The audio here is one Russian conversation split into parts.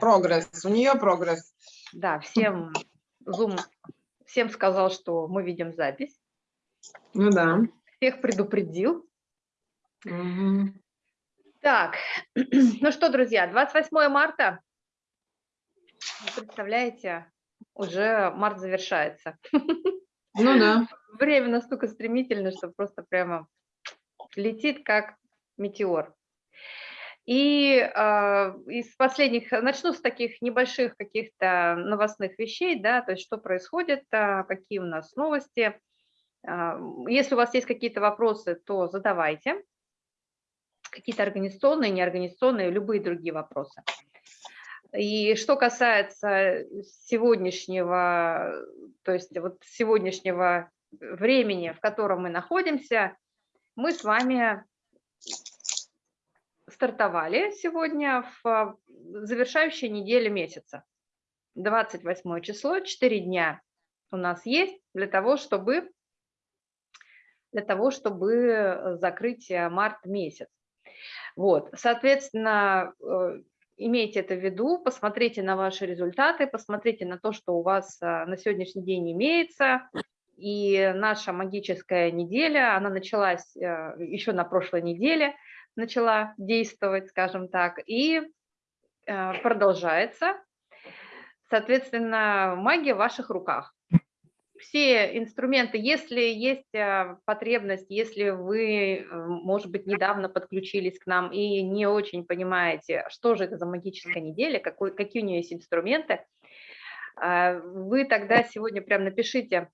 Прогресс, у нее прогресс. Да, всем Zoom всем сказал, что мы видим запись. Ну да. Всех предупредил. Угу. Так, ну что, друзья, 28 марта, вы представляете, уже март завершается. Ну да. Время настолько стремительно, что просто прямо летит как метеор. И э, из последних, начну с таких небольших каких-то новостных вещей, да, то есть что происходит, э, какие у нас новости. Э, если у вас есть какие-то вопросы, то задавайте. Какие-то организационные, неорганизационные, любые другие вопросы. И что касается сегодняшнего, то есть вот сегодняшнего времени, в котором мы находимся, мы с вами стартовали сегодня в завершающей неделе месяца. 28 число, 4 дня у нас есть для того, чтобы, для того, чтобы закрыть э, март месяц. Вот, соответственно, э, имейте это в виду, посмотрите на ваши результаты, посмотрите на то, что у вас а, на сегодняшний день имеется. И наша магическая неделя, она началась э, еще на прошлой неделе – начала действовать, скажем так, и э, продолжается. Соответственно, магия в ваших руках. Все инструменты, если есть э, потребность, если вы, э, может быть, недавно подключились к нам и не очень понимаете, что же это за магическая неделя, какой, какие у нее есть инструменты, вы тогда сегодня прям напишите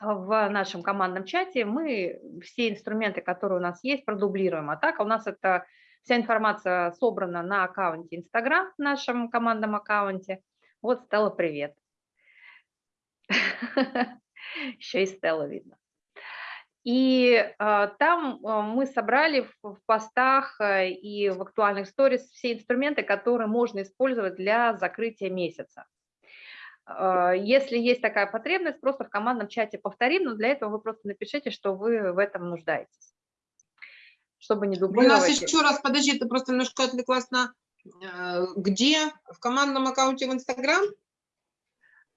в нашем командном чате мы все инструменты, которые у нас есть, продублируем. А так у нас это вся информация собрана на аккаунте Инстаграм, в нашем командном аккаунте. Вот Стелла, привет. Еще и Стелла видно. И э, там э, мы собрали в, постах и в актуальных сторис все инструменты, которые можно использовать для закрытия месяца. А, если есть такая потребность, просто в командном чате повторим, но для этого вы просто напишите, что вы в этом нуждаетесь, чтобы не дублировать. У нас еще раз, подожди, ты просто немножко отвлеклась на... Э, где? В командном аккаунте в Инстаграм?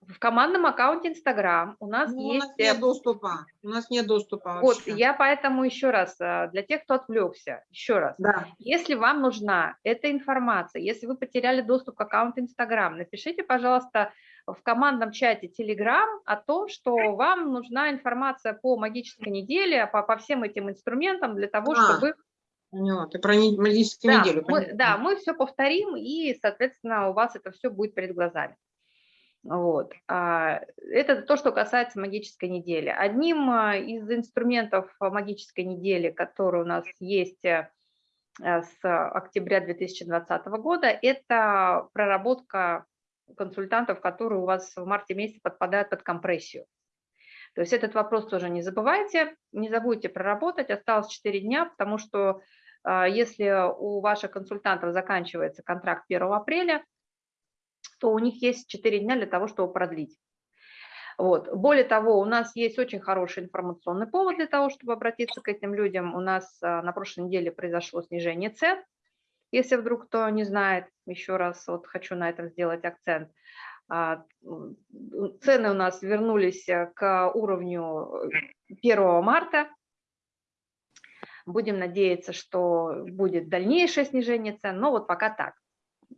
В командном аккаунте Инстаграм у нас ну, есть... У нас нет доступа. У нас нет доступа Вот, я поэтому еще раз, э, для тех, кто отвлекся, еще раз. Да. Если вам нужна эта информация, если вы потеряли доступ к аккаунту Инстаграм, напишите, пожалуйста, в командном чате Telegram о том, что вам нужна информация по магической неделе, по, по всем этим инструментам для того, а, чтобы... Нет, ты про магическую да, неделю. Мы, да, мы все повторим, и, соответственно, у вас это все будет перед глазами. Вот. А, это то, что касается магической недели. Одним а, из инструментов магической недели, который у нас есть э, с октября 2020 года, это проработка консультантов, которые у вас в марте месяце подпадают под компрессию. То есть этот вопрос тоже не забывайте, не забудьте проработать, осталось 4 дня, потому что а, если у ваших консультантов заканчивается контракт 1 апреля, то у них есть 4 дня для того, чтобы продлить. Вот. Более того, у нас есть очень хороший информационный повод для того, чтобы обратиться к этим людям. У нас а, на прошлой неделе произошло снижение цен если вдруг кто не знает, еще раз вот хочу на этом сделать акцент, а, цены у нас вернулись э, к уровню 1 э, марта. Будем надеяться, что будет дальнейшее снижение цен, но вот пока так.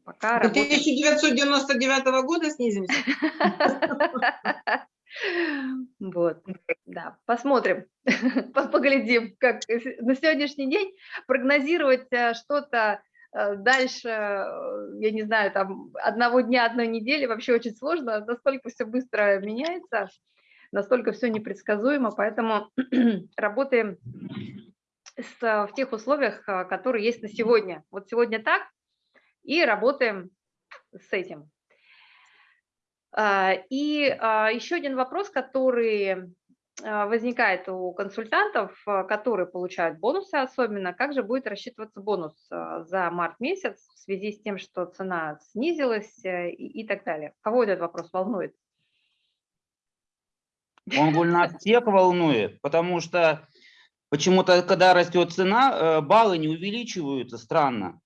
Пока 1999 работает... года снизимся? Вот, да, посмотрим, поглядим, как на сегодняшний день прогнозировать э, что-то Э, дальше, э, я не знаю, там одного дня, одной недели вообще очень сложно, настолько все быстро меняется, настолько все непредсказуемо, поэтому работаем с, в тех условиях, э, которые есть на сегодня. Вот сегодня так, и работаем с этим. И еще один вопрос, который возникает у консультантов, а, которые получают бонусы особенно, как же будет рассчитываться бонус а, за март месяц в связи с тем, что цена снизилась э, и, и так далее. Кого этот вопрос волнует? Он нас всех волнует, потому что почему-то, когда растет цена, э, баллы не увеличиваются, странно.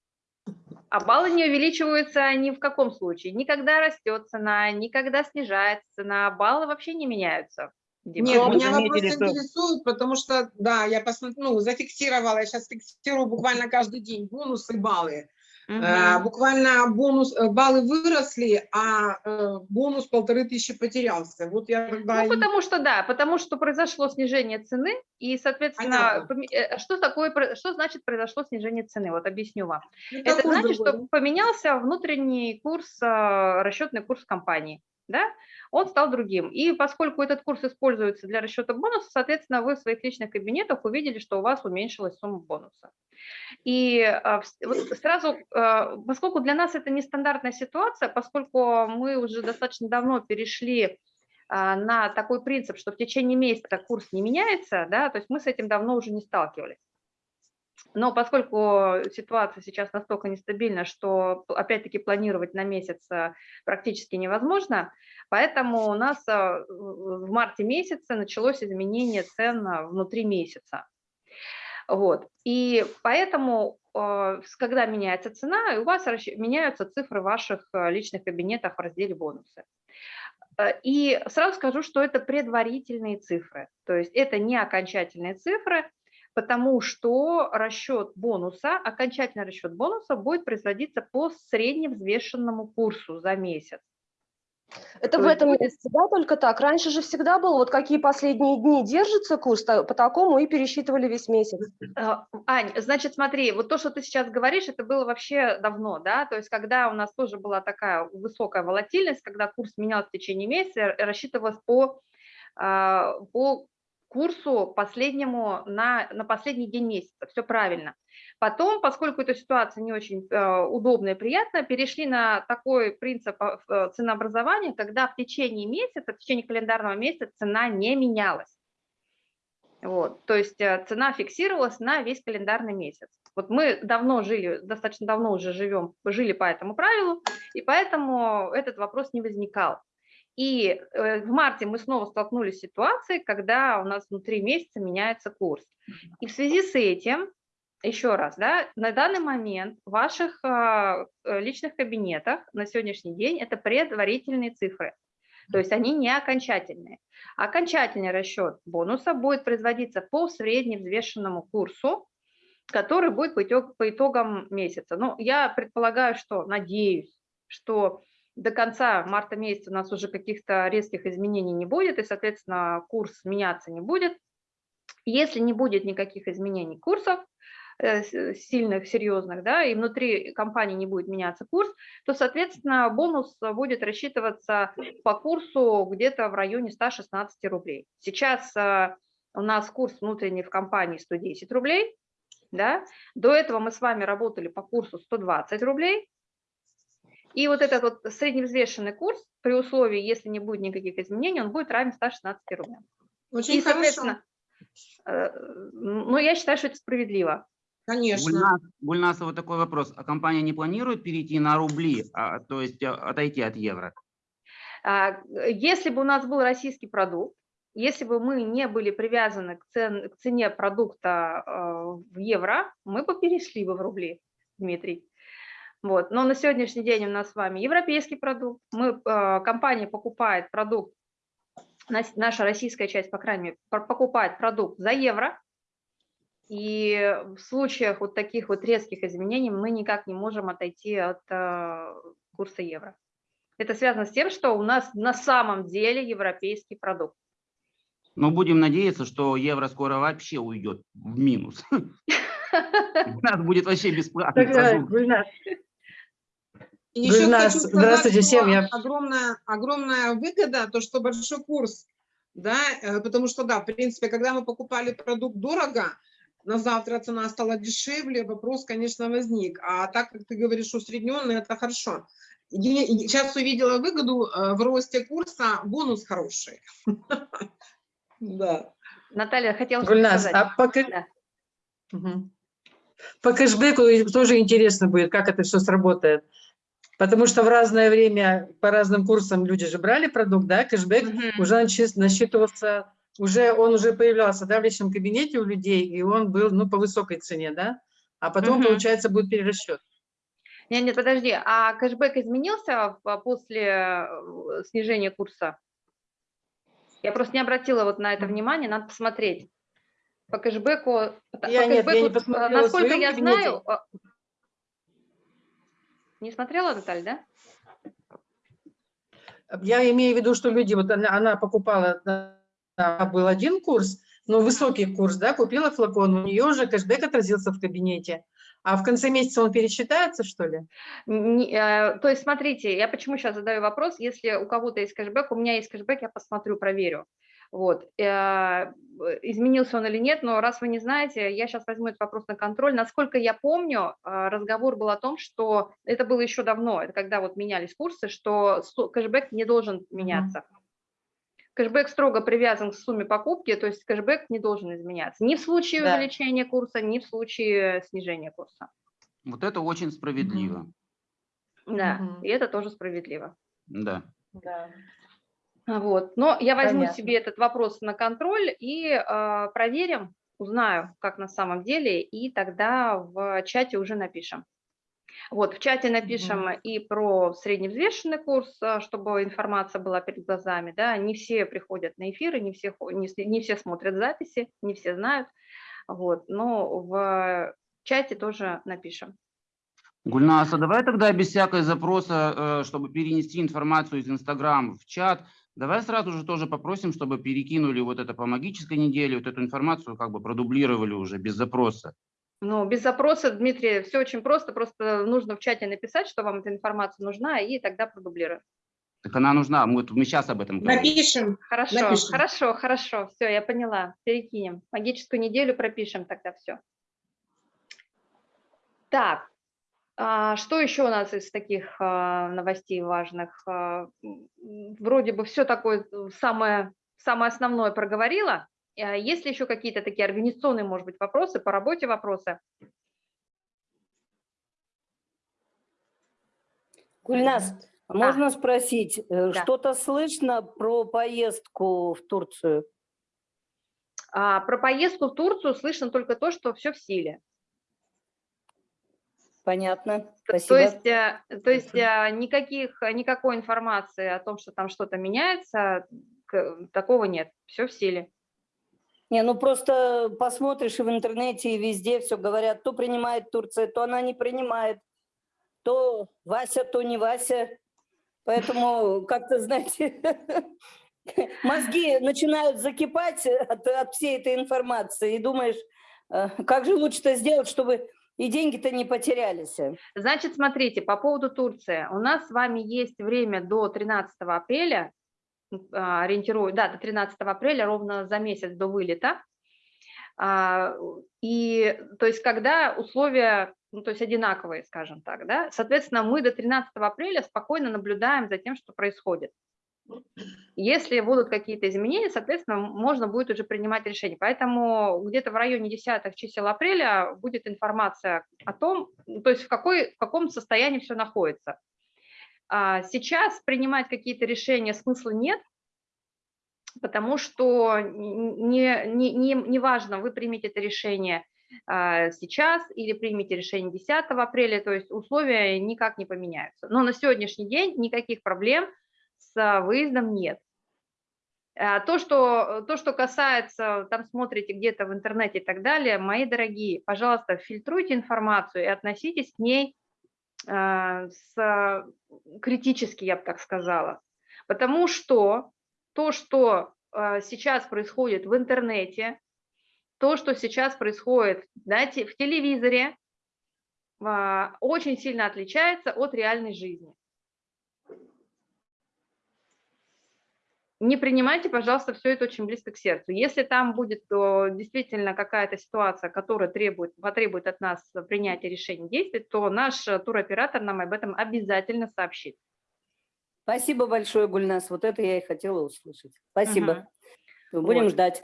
А баллы не увеличиваются ни в каком случае. Никогда растет цена, никогда снижается цена, баллы вообще не меняются. Дима. Нет, меня вопрос заметили, что- интересует, потому что, да, я посмотрю, ну, зафиксировала, я сейчас фиксирую буквально каждый день бонусы, баллы. Мгм. Э, Буквально бонус, э, баллы выросли, а э, бонус полторы тысячи потерялся. Вот я тогда... Ну, и- потому что, да, потому что произошло снижение цены, и, соответственно, Понятно. э, что такое, что значит произошло снижение цены? Вот объясню вам. Это Это значит, другой, что поменялся внутренний курс, а, расчетный курс компании, да, он стал другим. И поскольку этот курс используется для расчета бонуса, соответственно, вы в своих личных кабинетах увидели, что у вас уменьшилась сумма бонуса. И а, сразу, а, поскольку для нас это нестандартная ситуация, поскольку мы уже достаточно давно перешли а, на такой принцип, что в течение месяца курс не меняется, да, то есть мы с этим давно уже не сталкивались. Но поскольку ситуация сейчас настолько нестабильна, что опять-таки планировать на месяц а, практически невозможно, поэтому у нас а, в марте месяце началось изменение цен а, внутри месяца. Вот. И поэтому, когда меняется цена, у вас меняются цифры ваших личных кабинетах в разделе бонусы. Э, И сразу скажу, что это предварительные цифры, то есть это не окончательные цифры, потому что расчет бонуса, окончательный расчет бонуса будет производиться по средневзвешенному курсу за месяц. Это То в этом месяце, да, только так? Раньше же всегда было, вот какие последние дни держится курс, по такому и пересчитывали весь месяц. Э, Ань, значит, смотри, вот то, что ты сейчас говоришь, это было вообще давно, да, то есть когда у нас тоже была такая высокая волатильность, когда курс менялся в течение месяца, рассчитывалось по, а, по курсу последнему на, на последний день месяца, все правильно. Потом, поскольку эта ситуация не очень э, удобная и приятная, перешли на такой принцип а, э, ценообразования, когда в течение месяца, в течение календарного месяца цена не менялась. Вот, то есть э, цена фиксировалась на весь календарный месяц. Вот мы давно жили, достаточно давно уже живем, жили по этому правилу, и поэтому этот вопрос не возникал. И э, в марте мы снова столкнулись с ситуацией, когда у нас внутри месяца меняется курс. И в связи с этим, еще раз, да, на данный момент в ваших а, э, личных кабинетах на сегодняшний день это предварительные цифры. То есть они не окончательные. Окончательный расчет бонуса будет производиться по средневзвешенному курсу, который будет по, итог- по итогам месяца. Ну, я предполагаю, что, надеюсь, что до конца марта месяца у нас уже каких-то резких изменений не будет, и, соответственно, курс меняться не будет. Если не будет никаких изменений курсов, э, сильных, серьезных, да, и внутри компании не будет меняться курс, то, соответственно, бонус будет рассчитываться по курсу где-то в районе 116 рублей. Сейчас э, у нас курс внутренний в компании 110 рублей, да, до этого мы с вами работали по курсу 120 рублей, и вот этот вот средневзвешенный курс, при условии, если не будет никаких изменений, он будет равен 116 рублям. Очень И, хорошо, соответственно, э, ну, я считаю, что это справедливо. конечно. Гульнас, вот такой вопрос. А компания не планирует перейти на рубли, а, то есть а, отойти от евро? А, Если бы у нас был российский продукт, если бы мы не были привязаны к, цен- к цене продукта э, в евро, мы бы перешли бы в рубли, Дмитрий. Вот. Но на сегодняшний день у нас с вами европейский продукт. Мы, э, компания покупает продукт, наша российская часть, по крайней мере, покупает продукт за евро. И в случаях вот таких вот резких изменений мы никак не можем отойти от э, курса евро. Это связано с тем, что у нас на самом деле европейский продукт. Но будем надеяться, что евро скоро вообще уйдет в минус. У нас будет вообще бесплатный Так, э, продукт. Гульнас, И еще Гульнас, хочу сказать, здравствуйте всем, я- огромная, огромная выгода, то, что большой курс, да, э, потому что, да, в принципе, когда мы покупали продукт дорого, на завтра цена стала дешевле, вопрос, конечно, возник. А так, как ты говоришь, усредненный, это хорошо. Я сейчас увидела выгоду э, в росте курса, бонус хороший. Да. Наталья, хотела Гульнас, сказать. а по, кэ- Да. Мгм. по кэшбэку тоже интересно будет, как это все сработает. Потому что в разное время по разным курсам люди же брали продукт, да, кэшбэк Мгм. уже начи- насчитывался, уже он уже появлялся да, в личном кабинете у людей, и он был ну, по высокой цене, да, а потом, Мгм. получается, будет перерасчет. Нет, нет, подожди, а кэшбэк изменился после э, снижения курса? Я просто не обратила вот на это внимание, надо посмотреть. По кэшбэку, по Я нет, я не кэшбэку, э, насколько я кабинете. знаю, э, не смотрела, Наталья, да? Я имею в виду, что люди, вот она, она покупала, да, был один курс, но высокий курс, да, купила флакон, у нее уже кэшбэк отразился в кабинете. А в конце месяца он пересчитается, что ли? Не- э, То есть, смотрите, я почему сейчас задаю вопрос, если у кого-то есть кэшбэк, у меня есть кэшбэк, я посмотрю, проверю. Вот, э, изменился он или нет, но раз вы не знаете, я сейчас возьму этот вопрос на контроль. Насколько я помню, э, разговор был о том, что это было еще давно, это когда вот менялись курсы, что кэшбэк не должен меняться. Кэшбэк строго привязан к сумме покупки, то есть кэшбэк не должен изменяться ни в случае Да. увеличения курса, ни в случае снижения курса. Вот это очень справедливо. Да, Мгм. и это тоже справедливо. Да. Да. А Вот. Но я возьму Понятно. себе этот вопрос на контроль и а, проверим, узнаю, как на самом деле, и тогда в чате уже напишем. Вот, в чате напишем и про средневзвешенный курс, а, чтобы информация была перед глазами, да, не все приходят на эфиры, не все, не, не все смотрят записи, не все знают, вот, но в чате тоже напишем. Гульнас, а давай тогда без всякой запроса, э, чтобы перенести информацию из Инстаграм в чат, давай сразу же тоже попросим, чтобы перекинули вот это по магической неделе, вот эту информацию как бы продублировали уже без запроса. Ну, без запроса, Дмитрий, все очень просто, просто нужно в чате написать, что вам эта информация нужна, и тогда продублируем. Так она нужна, мы, мы сейчас об этом говорим. Напишем. Хорошо, Напишем. хорошо, хорошо, все, я поняла, перекинем. Магическую неделю пропишем тогда все. Так, что еще у нас из таких а, новостей важных? А, Вроде бы все такое э, самое, самое основное проговорила. А Есть ли еще какие-то такие организационные, может быть, вопросы, по работе вопросы? Гульнас, а можно спросить, э, Да. что-то слышно про поездку в Турцию? А, Про поездку в Турцию слышно только то, что все в силе. Понятно, спасибо. То есть, э, то есть э, никаких, никакой информации о том, что там что-то меняется, такого нет. Все в силе. Не, ну просто посмотришь и в интернете, и везде все говорят, то принимает Турция, то она не принимает, то Вася, то не Вася. Поэтому как-то, знаете, мозги начинают закипать от, от всей этой информации, и думаешь, э, как же лучше-то сделать, чтобы и деньги-то не потерялись. Значит, смотрите, по поводу Турции. У нас с вами есть время до 13 апреля, а, ориентирую, да, до 13 апреля, ровно за месяц до вылета. А, И, то есть, когда условия, ну, то есть, одинаковые, скажем так, да, соответственно, мы до 13 апреля спокойно наблюдаем за тем, что происходит. Если будут какие-то изменения, соответственно, можно будет уже принимать решение. Поэтому где-то в районе десятых чисел апреля будет информация о том, ну, то есть в, какой, в каком состоянии все находится. А Сейчас принимать какие-то решения смысла нет, потому что не, не, не, не важно, вы примете это решение а, сейчас или примете решение 10 апреля, то есть условия никак не поменяются. Но на сегодняшний день никаких проблем с выездом нет. А То что, то, что касается, там смотрите где-то в интернете и так далее, мои дорогие, пожалуйста, фильтруйте информацию и относитесь к ней э, с, критически, я бы так сказала. Потому что то, что э, сейчас происходит в интернете, то, что сейчас происходит знаете, в телевизоре, э, очень сильно отличается от реальной жизни. Не принимайте, пожалуйста, все это очень близко к сердцу. Если там будет то, действительно какая-то ситуация, которая требует, потребует от нас принятия решений действий, то наш туроператор нам об этом обязательно сообщит. Спасибо большое, Гульнас. Вот это я и хотела услышать. Спасибо. Будем Вот. ждать.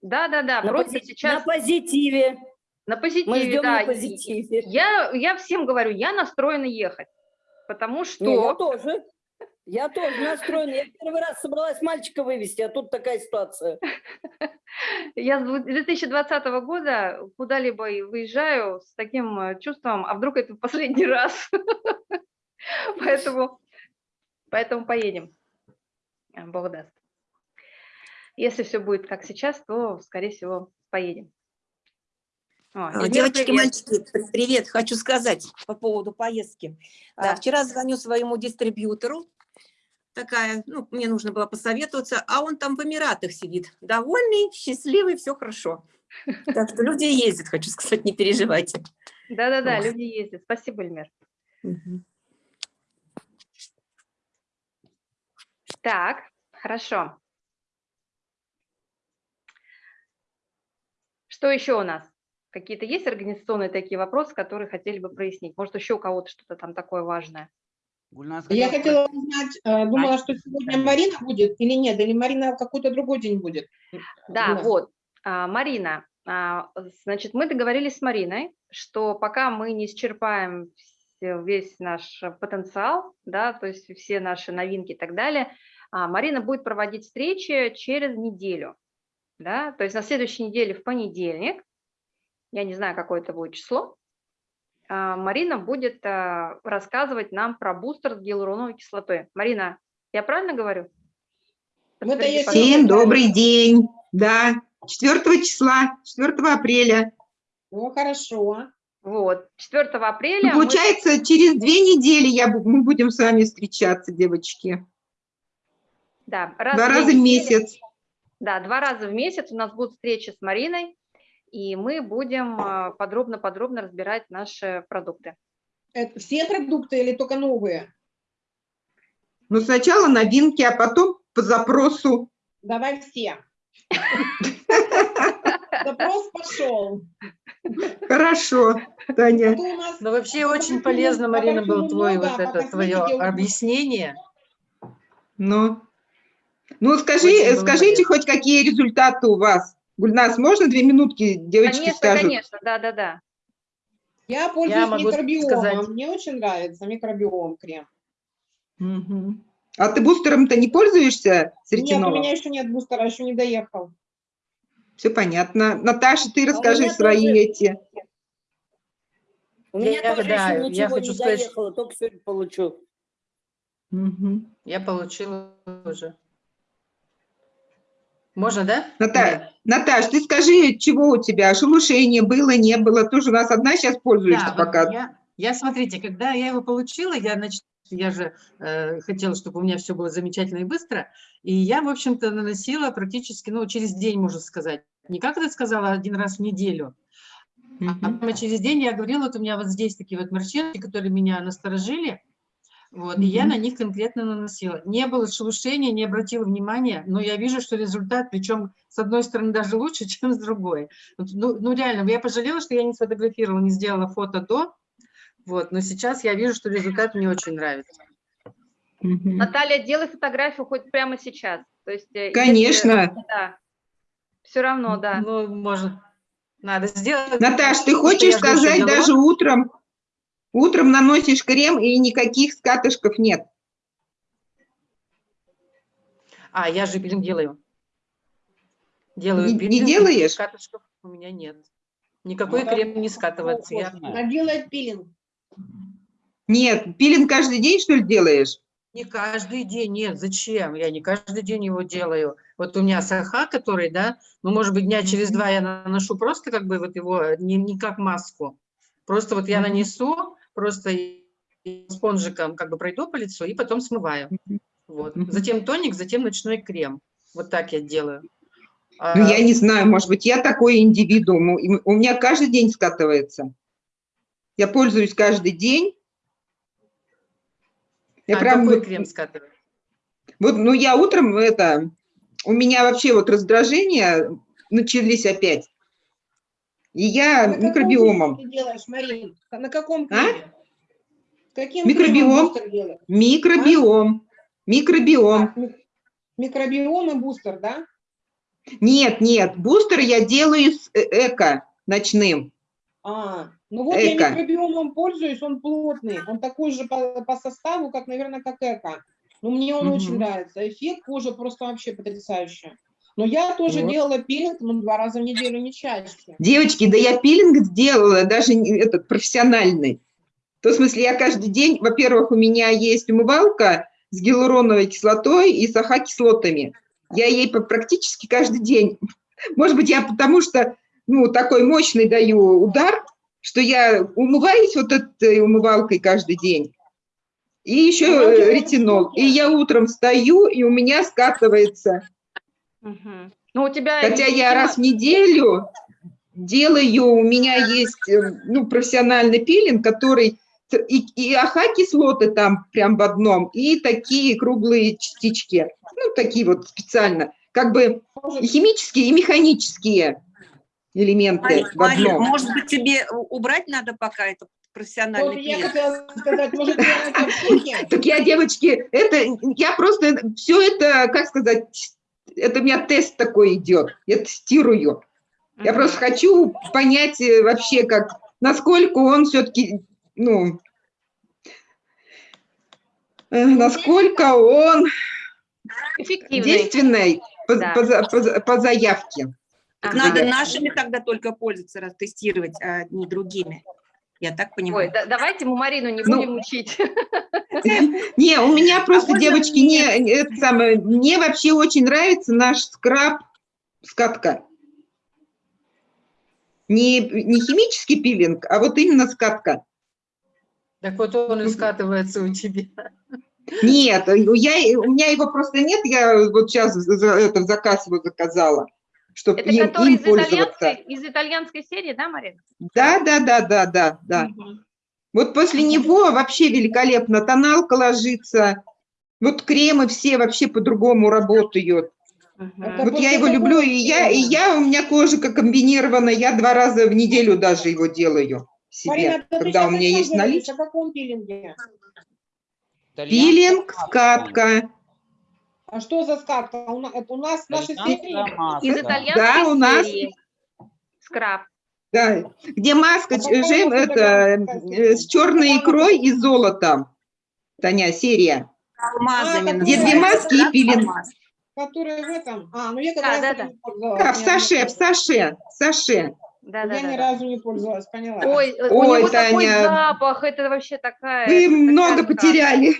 Да, да, да. На, пози- сейчас на позитиве. на позитиве, Мы ждем да. на позитиве. Я, я всем говорю, я настроена ехать, потому Не, я что тоже. Я тоже настроена. Я первый раз собралась мальчика вывести, а тут такая ситуация. Я с дву- 2020 года куда-либо и выезжаю с таким э, чувством, а вдруг это в последний раз. Поэтому, поэтому поедем. А, Бог даст. Если все будет как сейчас, то, скорее всего, поедем. О, Эльмира, Девочки, привет. мальчики, при- привет. Хочу сказать по поводу поездки. Да. Вчера звоню своему дистрибьютору. Такая, ну, мне нужно было посоветоваться, а он там в Эмиратах сидит. Довольный, счастливый, все хорошо. Так что люди ездят, хочу сказать, не переживайте. Да-да-да, люди ездят. Спасибо, Эльмир. Так, хорошо. Что еще у нас? Какие-то есть организационные такие вопросы, которые хотели бы прояснить? Может, еще у кого-то что-то там такое важное? Гульнас Я хотела узнать, э, думала, что сегодня Марина будет или нет, или Марина в какой-то другой день будет. Да, Да. вот. А, Марина, а, значит, мы договорились с Мариной, что пока мы не исчерпаем весь наш потенциал, да, то есть все наши новинки и так далее, а, Марина будет проводить встречи через неделю, да, то есть на следующей неделе в понедельник, я не знаю, какое это будет число, Марина будет а, рассказывать нам про бустер с гиалуроновой кислотой. Марина, я правильно говорю? Всем добрый день. Да, 4 числа, 4 апреля. Ну, хорошо. Вот, 4 апреля. мы- Получается, через две недели я, мы будем с вами встречаться, девочки. да, раз Два в раза в месяц. Да, два раза в месяц у нас будут встречи с Мариной, и мы будем а, подробно-подробно разбирать наши продукты. Это все продукты или только новые? Но сначала новинки, а потом по запросу. Давай все. Запрос пошел. Хорошо, Таня. Что у нас- Но вообще а очень полезно, а Марина, было твой вот а это твое объяснение. Ну, ну скажи, скажите хоть какие результаты у вас. Гульнас, можно две минутки девочки Конечно, скажут? конечно, да-да-да. Я пользуюсь могу микробиомом. сказать. Мне очень нравится микробиом крем. Мгм. А ты бустером-то не пользуешься с Нет, у меня еще нет бустера, еще не доехал. Все понятно. Наташа, ты расскажи меня свои тоже. эти. У меня Я- тоже да, еще я ничего хочу не сказать, доехало, только сегодня получу. Мгм. Я получила уже. Можно, да? Ната- Наташ, ты скажи, чего у тебя? Шелушение было, не было? Тоже у нас одна сейчас пользуешься Да, пока. Я, я, смотрите, когда я его получила, я, значит, я же э, хотела, чтобы у меня все было замечательно и быстро, и я, в общем-то, наносила практически, ну, через день, можно сказать. Не как это сказала, один раз в неделю, а Мгм. прямо через день я говорила, вот у меня вот здесь такие вот морщинки, которые меня насторожили, вот, и я на них конкретно наносила. Не было шелушения, не обратила внимания, но я вижу, что результат, причем с одной стороны даже лучше, чем с другой. Ну, ну, реально, я пожалела, что я не сфотографировала, не сделала фото до, вот, но сейчас я вижу, что результат мне очень нравится. Мгм. Наталья, делай фотографию хоть прямо сейчас. То есть, э, если- Конечно. да. Все равно, да. Ну, может, надо сделать. Наташ, ты хочешь сказать, даже утром, утром наносишь крем и никаких скатышков нет? А, я же пилинг делаю. Делаю Не- не пилинг, делаешь? Катышков у меня нет. Никакой Ну, крем не скатывается. Я Она делает пилинг. Нет, пилинг каждый день, что ли, делаешь? не каждый день, нет, зачем? Я не каждый день его делаю. Вот у меня саха, который, да, ну, может быть, дня через два я наношу просто как бы вот его, не, не как маску. Просто вот я нанесу, просто спонжиком как бы пройду по лицу и потом смываю. Вот. Затем тоник, затем ночной крем. Вот так я делаю. А, Ну, я не знаю, может быть, я такой индивидуум. У меня каждый день скатывается. Я пользуюсь каждый день. Я а прям какой крем скатываю? Вот, ну, я утром это, у меня вообще вот раздражения начались опять. И я На микробиомом. ты делаешь, Марин? На каком А? Каким Микробиом. бустер делаешь? Микробиом. Микробиом. А, ми- Микробиом и бустер, да? Нет, нет, бустер я делаю с э- эко ночным. А, ну вот Эко. я микробиомом пользуюсь, он плотный, он такой же по, по составу, как, наверное, как эко. Ну, мне он очень Мгм. нравится. Эффект кожи просто вообще потрясающий. Но я тоже Вот. делала пилинг, ну, два раза в неделю, не чаще. Девочки, да я пилинг сделала, даже этот профессиональный. В том смысле, я каждый день, во-первых, у меня есть умывалка с гиалуроновой кислотой и с АХ-кислотами. Я ей практически каждый день. Может быть, я потому что, ну, такой мощный даю удар, что я умываюсь вот этой умывалкой каждый день. И еще э, ретинол. И я утром встаю, и у меня скатывается. Мгм. Ну, у тебя... Хотя я раз в неделю делаю, у меня есть э, ну, профессиональный пилинг, который и, и АХ-кислоты там прям в одном, и такие круглые частички, ну, такие вот специально, как бы и химические, и механические элементы Марин, в одном. может быть, тебе убрать надо пока это профессиональный Вот я хотела сказать, может? Так я, девочки, это, я просто, все это, как сказать, это у меня тест такой идет, я тестирую. Я просто хочу понять э, вообще, как, насколько он все-таки, ну, э, насколько он Эффективный. действенный по, Да. по по по заявке. Так Ага. надо нашими тогда только пользоваться, раз тестировать, а не другими. Я так Ой, понимаю. да- давайте мы Марину не Ну, будем учить. Не, у меня просто, можно девочки, не, самое, мне вообще очень нравится наш скраб скатка. Не, не химический пилинг, а вот именно скатка. Так вот он и скатывается у тебя. Нет, я, у меня его просто нет, я вот сейчас это, заказ его заказала, чтобы Это им, который им из пользоваться. итальянской, из итальянской серии, да, Марина? Да, да, да, да, да, да. Мгм. Вот после него вообще великолепно, тоналка ложится, вот кремы все вообще по-другому работают. Это Вот я его люблю, и я, и я, у меня кожа комбинирована, я два раза в неделю даже его делаю себе, Марина, когда у меня есть наличие. О каком пилинге? Пилинг, скатка. А что за скатка? У нас, это у нас в нашей серии? Из Да, итальянской у нас- серии. Скраб. Да, где маска А жем- у это, э, с черной икрой и золотом. Таня, серия. Алмазами А, Где две маски и пилинг. Которые в этом? А, ну я как Да, раз да, да. не пользовалась. Да, в ни саше, в саше, в саше. Да, да, Я ни да. разу не пользовалась, поняла. Ой, э, у Ой, него такой Таня. запах, это вообще такая... Вы такая много сказка. потеряли.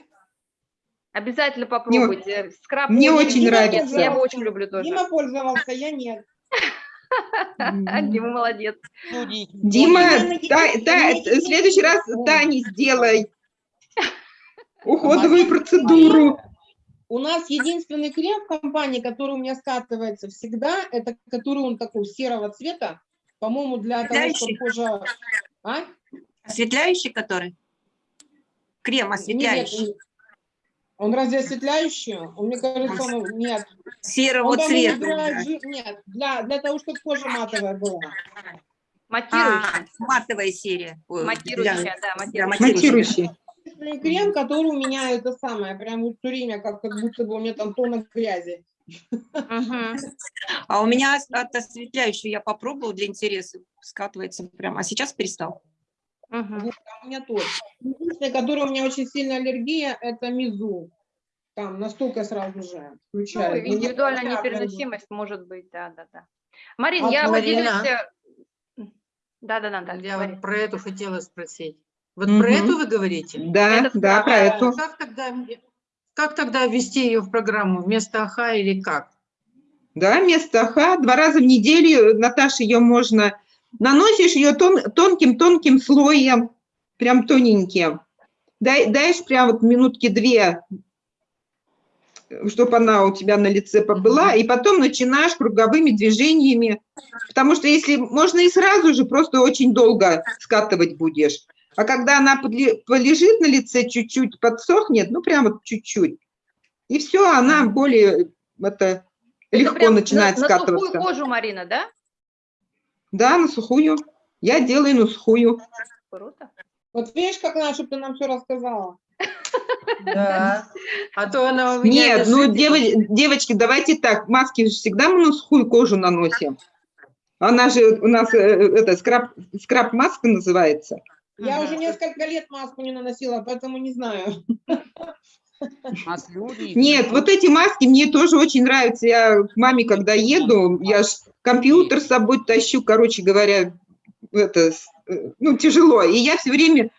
Обязательно попробуйте. Скраб мне очень нравится. Я его очень люблю тоже. Дима пользовался, я нет. Дима молодец. Дима, в следующий раз. Тане сделай уходовую процедуру. У нас единственный крем в компании, который у меня скатывается всегда, это который он такой серого цвета, по-моему, для того, чтобы кожа... А? Осветляющий который? Крем Нет, осветляющий. Он разве осветляющий? Он, мне кажется, он, нет. Серого Он, цвета. жи- Нет, для, для того, чтобы кожа матовая была. А, Матирующая. матовая серия. Ой, Матирующая, для- да, для матирующая. Матирующий. Крем, который у меня это самое, прям вот все время, как, как будто бы у меня там тонна грязи. Мгм. А у меня от осветляющего я попробовала для интереса, скатывается прям, а сейчас перестал. Мгм. Вот, а у меня тот. Единственный, который у меня очень сильная аллергия, это мизу. Там настолько сразу же Ну, включает. Но я индивидуальная прям непереносимость может быть, да, да, да. Марин, А я Марина? поделюсь... э, Да, да, да, да. Я говори. вот про эту хотела спросить. Вот Мгм. про эту вы говорите? Да, Это да, про эту. Как тогда, как тогда ввести ее в программу? Вместо АХА или как? Да, вместо ха, два раза в неделю, Наташа, ее можно... Наносишь ее тонким-тонким слоем, прям тоненьким. Дай, даешь прям вот минутки две, чтобы она у тебя на лице побыла, и потом начинаешь круговыми движениями, потому что если можно и сразу же, просто очень долго скатывать будешь. А когда она полежит на лице чуть-чуть, подсохнет, ну прям чуть-чуть, и все, она более это, Это легко начинает на, скатываться. На сухую кожу, Марина, да? Да, на сухую. Я делаю на сухую. Круто. Вот видишь, как надо, чтобы ты нам все рассказала. Да. А то она у меня Нет, ну, лежит и- дево- девочки, давайте так, маски же всегда мы на сухую кожу наносим. Она же у нас, э, это, скраб, скраб-маска называется. Я уже несколько лет маску не наносила, поэтому не знаю. Нас люди... Нет, вот эти маски мне тоже очень нравятся. Я к маме, когда еду, я ж компьютер с собой тащу, короче говоря, это, э, ну, тяжело. И я все время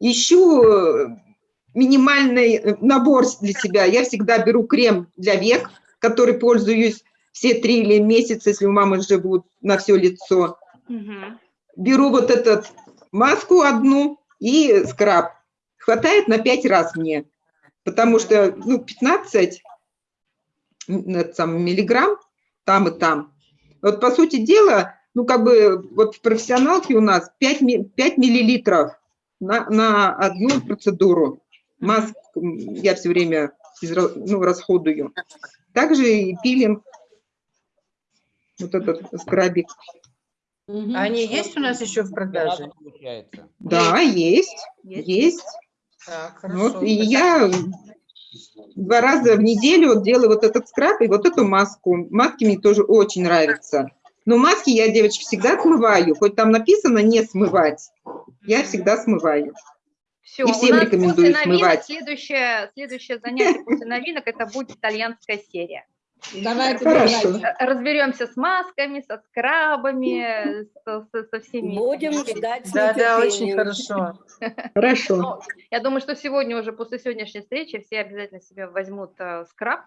ищу э, минимальный э, набор для себя. Я всегда беру крем для век, который пользуюсь все три или месяца, если у мамы живут на все лицо. Мгм. Беру вот эту маску одну и скраб. Хватает на 5 раз мне, потому что ну, 15 м, это сам, миллиграмм там и там. Вот по сути дела, ну как бы вот в профессионалке у нас 5, ми- 5 миллилитров на, на одну процедуру. Маск я все время изра- ну, расходую. Также и пилинг, вот этот скрабик. Они есть у нас еще в продаже? Да, есть, Есть? есть. Так, Вот, хорошо. и я два раза в неделю вот делаю вот этот скраб и вот эту маску. Маски мне тоже очень нравятся. Но маски я, девочки, всегда смываю. Хоть там написано не смывать, я всегда смываю. Все, И всем рекомендую после новинок смывать. Следующее, следующее занятие после новинок это будет итальянская серия. Давайте, Хорошо. Разберемся с масками, со скрабами, со, со- со всеми. Будем ждать с Да, да, очень хорошо. Хорошо. Ну, Я думаю, что сегодня уже после сегодняшней встречи все обязательно себе возьмут э, скраб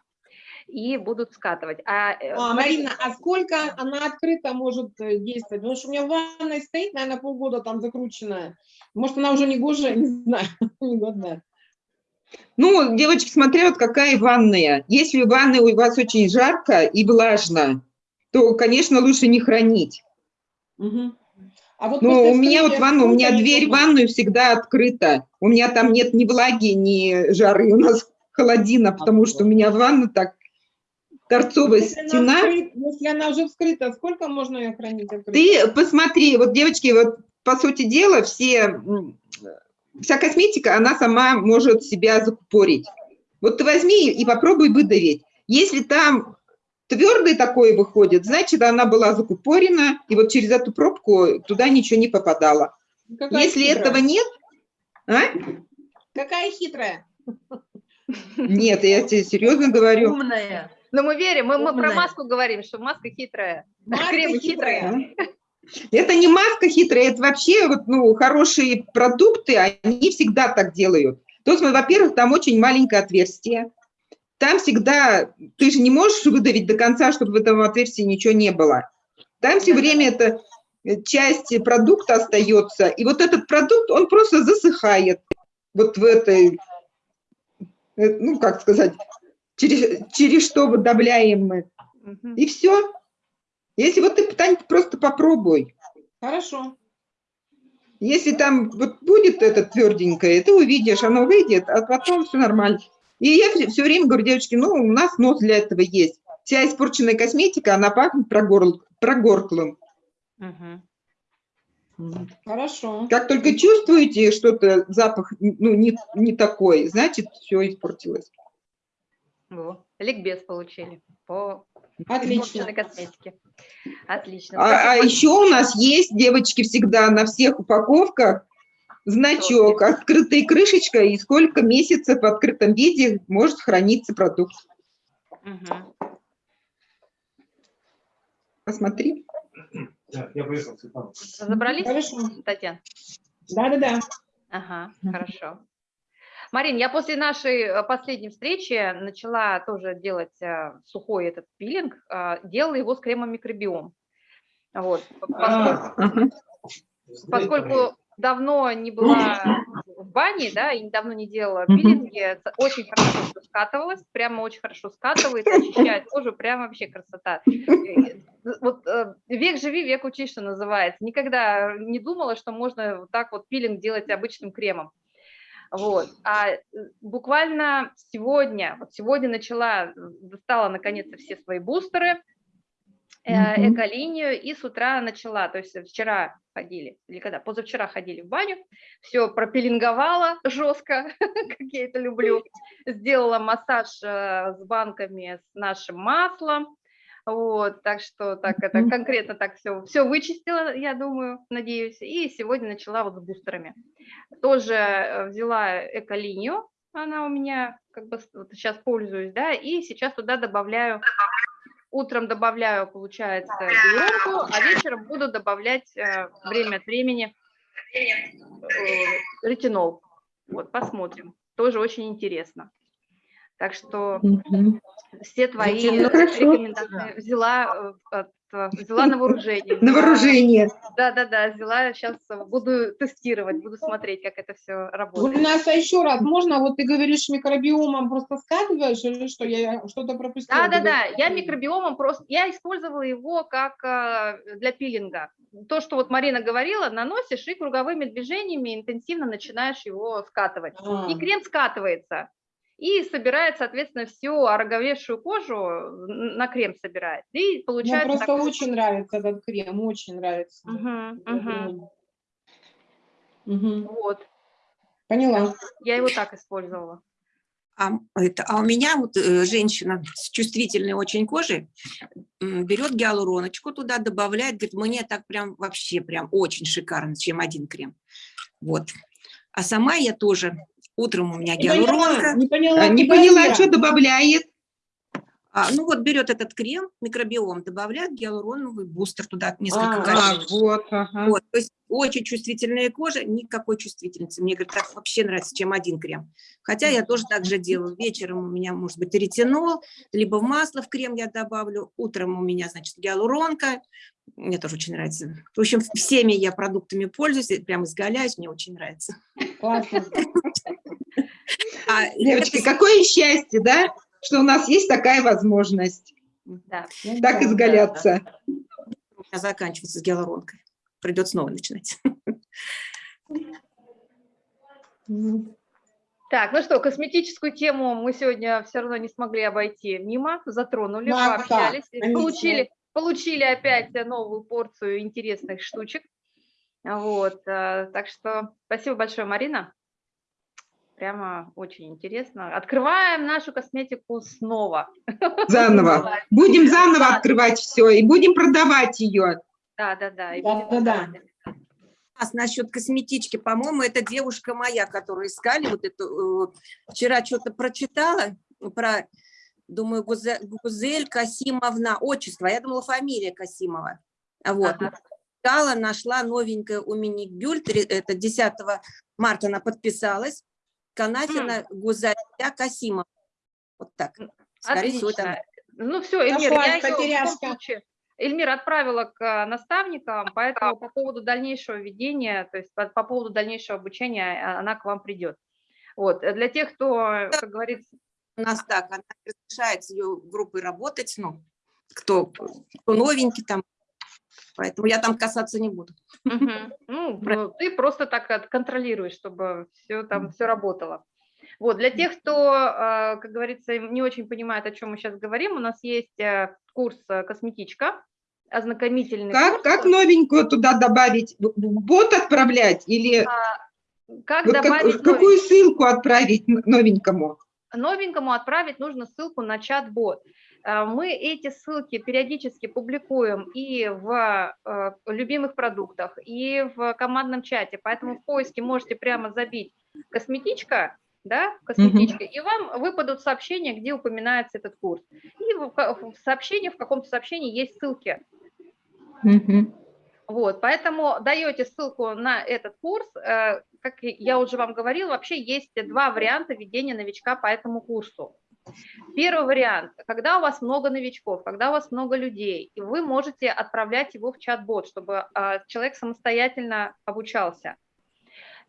и будут скатывать. А, э, А, Марина, а сколько она открыто может э, действовать? Потому что у меня в ванной стоит, наверное, полгода там закрученная. Может, она уже не гожая, не знаю, негодная. Ну, девочки, смотря вот какая ванная. Если в ванной у вас очень жарко и влажно, то, конечно, лучше не хранить. Мгм. А вот после у меня вот ванна, у меня дверь в ванную всегда открыта. У меня там нет ни влаги, ни жары. У нас холодина, потому что у меня ванна так торцовая Если она, стена. вскрыт- если она уже вскрыта, сколько можно ее хранить открытой? Ты посмотри, вот, девочки, вот по сути дела, все, вся косметика, она сама может себя закупорить. Вот ты возьми и попробуй выдавить. Если там твердый такой выходит, значит, она была закупорена, и вот через эту пробку туда ничего не попадало. Какая Если хитрая. этого нет, а? Какая хитрая. Нет, я тебе серьезно говорю. Умная. Но мы верим, мы, мы про маску говорим, что маска хитрая. Маска Крем хитрая. хитрая. Это не маска хитрая, это вообще вот, ну, хорошие продукты, они всегда так делают. То есть, во-первых, там очень маленькое отверстие. Там всегда, ты же не можешь выдавить до конца, чтобы в этом отверстии ничего не было. Там все время эта э, часть продукта остается, и вот этот продукт, он просто засыхает вот в этой, э, ну, как сказать, через, через что выдавляем мы. И все. Если вот ты, Тань, просто попробуй. Хорошо. Если там вот будет это тверденькое, ты увидишь, оно выйдет, а потом все нормально. И я все, время говорю, девочки, ну, у нас нос для этого есть. Вся испорченная косметика, она пахнет прогорл- прогорклым. Мгм. Хорошо. Как только чувствуете что-то, запах ну, не, не такой, значит, все испортилось. Во, Ликбез получили по Отлично. испорченной косметике. Отлично. А, а еще у нас есть, девочки, всегда на всех упаковках значок, открытая крышечка и сколько месяцев в открытом виде может храниться продукт. Мгм. Посмотри. Да, я поехал, Светлана. Разобрались, Хорошо. Татьяна? Да-да-да. Ага, хорошо. Марин, я после нашей э, последней встречи начала тоже делать э, сухой этот пилинг, э, делала его с кремом микробиом. Вот, поскольку, А, Ага. поскольку давно не была в бане, да, и давно не делала пилинги, ц- очень хорошо всё скатывалось, прямо очень хорошо скатывает, очищает кожу, прям вообще красота. Э, Вот э, век живи, век учись, что называется. Никогда не думала, что можно вот так вот пилинг делать обычным кремом. Вот. А э, буквально сегодня, вот сегодня начала, достала наконец-то все свои бустеры, э, эколинию, и с утра начала, то есть вчера ходили, или когда, позавчера ходили в баню, все пропилинговала жестко, как я это люблю, сделала массаж э, с банками с нашим маслом, вот, так что так это конкретно так все, все вычистила, я думаю, надеюсь, и сегодня начала вот с бустерами. Тоже э, взяла эколинию, она у меня как бы вот сейчас пользуюсь, да, и сейчас туда добавляю, утром добавляю, получается, гиалуронку, а вечером буду добавлять э, время от времени э, ретинол. Вот, посмотрим. Тоже очень интересно. Так что Мгм. все твои Ну, рекомендации взяла, э, от, э, взяла на вооружение. На вооружение. Да, да, да, взяла, сейчас буду тестировать, буду смотреть, как это все работает. Гульнаса, еще раз, можно, вот ты говоришь микробиомом просто скатываешь или что, я что-то пропустила? Да, да, да, я микробиомом просто, я использовала его как э, для пилинга. То, что вот Марина говорила, наносишь и круговыми движениями интенсивно начинаешь его скатывать. А. И крем скатывается. И собирает, соответственно, всю ороговевшую кожу на крем собирает. И Мне получается просто такой- очень нравится этот крем, очень нравится. Мгм, мгм. Мгм. Вот, Поняла. я его так использовала. А, это, а у меня вот э, женщина с чувствительной очень кожей берет гиалуроночку туда, добавляет, говорит, мне так прям вообще прям очень шикарно, чем один крем. Вот. А сама я тоже, утром у меня Не поняла, гиалуронка, не поняла, А, Не поняла, я? что добавляет. А, ну вот берет этот крем, микробиом, добавляет гиалуроновый бустер туда, несколько А, капель. А, вот, ага. Вот, то есть очень чувствительная кожа, никакой чувствительности. Мне, говорит, так вообще нравится, чем один крем. Хотя я тоже так же делаю. Вечером у меня может быть ретинол, либо в масло в крем я добавлю. Утром у меня, значит, гиалуронка. Мне тоже очень нравится. В общем, всеми я продуктами пользуюсь, прям изгаляюсь, мне очень нравится. Классно. А Девочки, это какое счастье, да, что у нас есть такая возможность Да. Ну так да, изгаляться. у меня заканчивается с гиалуронкой. Придется снова начинать. Так, ну что, косметическую тему мы сегодня все равно не смогли обойти мимо, затронули, Да, пообщались, получили, получили опять новую порцию интересных штучек. Вот, э, так что спасибо большое, Марина. Прямо очень интересно. Открываем нашу косметику снова. Заново. Будем заново Да. открывать все и будем продавать ее. Да, да, да. и Да, да, да. А насчет косметички, по-моему, это девушка моя, которую искали, вот эту, э, вчера что-то прочитала про, думаю, Гузе- Гузель Касимовна, отчество, я думала, фамилия Касимова. А Вот, Ага. искала, нашла новенькая у меня Гюль, три- это 10 марта она подписалась, Канафина Гузалия Касимова. Вот так. Скорее всего, там. Ну все, Эльмир, я потеряшка. Эльмир отправила к а, наставникам, поэтому по поводу дальнейшего ведения, то есть по, по поводу дальнейшего обучения а, она к вам придет. Вот, э, для тех, кто, как говорится, у нас так, она разрешает с ее группой работать, ну, кто, кто новенький там, поэтому я там касаться не буду. Ну, ну, ты просто так контролируешь, чтобы все там все работало. Вот, для тех, кто, а, как говорится, не очень понимает, о чем мы сейчас говорим, у нас есть э, курс э, «Косметичка», ознакомительный Как, курс. как новенькую туда добавить? Бот отправлять или Как вот как- добавить какую ссылку отправить новенькому? новенькому отправить нужно ссылку на чат-бот. Э, Мы эти ссылки периодически публикуем и в э, любимых продуктах, и в командном чате, поэтому в поиске можете прямо забить «косметичка», да, косметичка, и вам выпадут сообщения, где упоминается этот курс. И в, сообщении, в каком-то сообщении есть ссылки. Мгм. Вот, поэтому даете ссылку на этот курс. Э, Как я уже вам говорила, вообще есть два варианта ведения новичка по этому курсу. Первый вариант, когда у вас много новичков, когда у вас много людей, и вы можете отправлять его в чат-бот, чтобы а, человек самостоятельно обучался.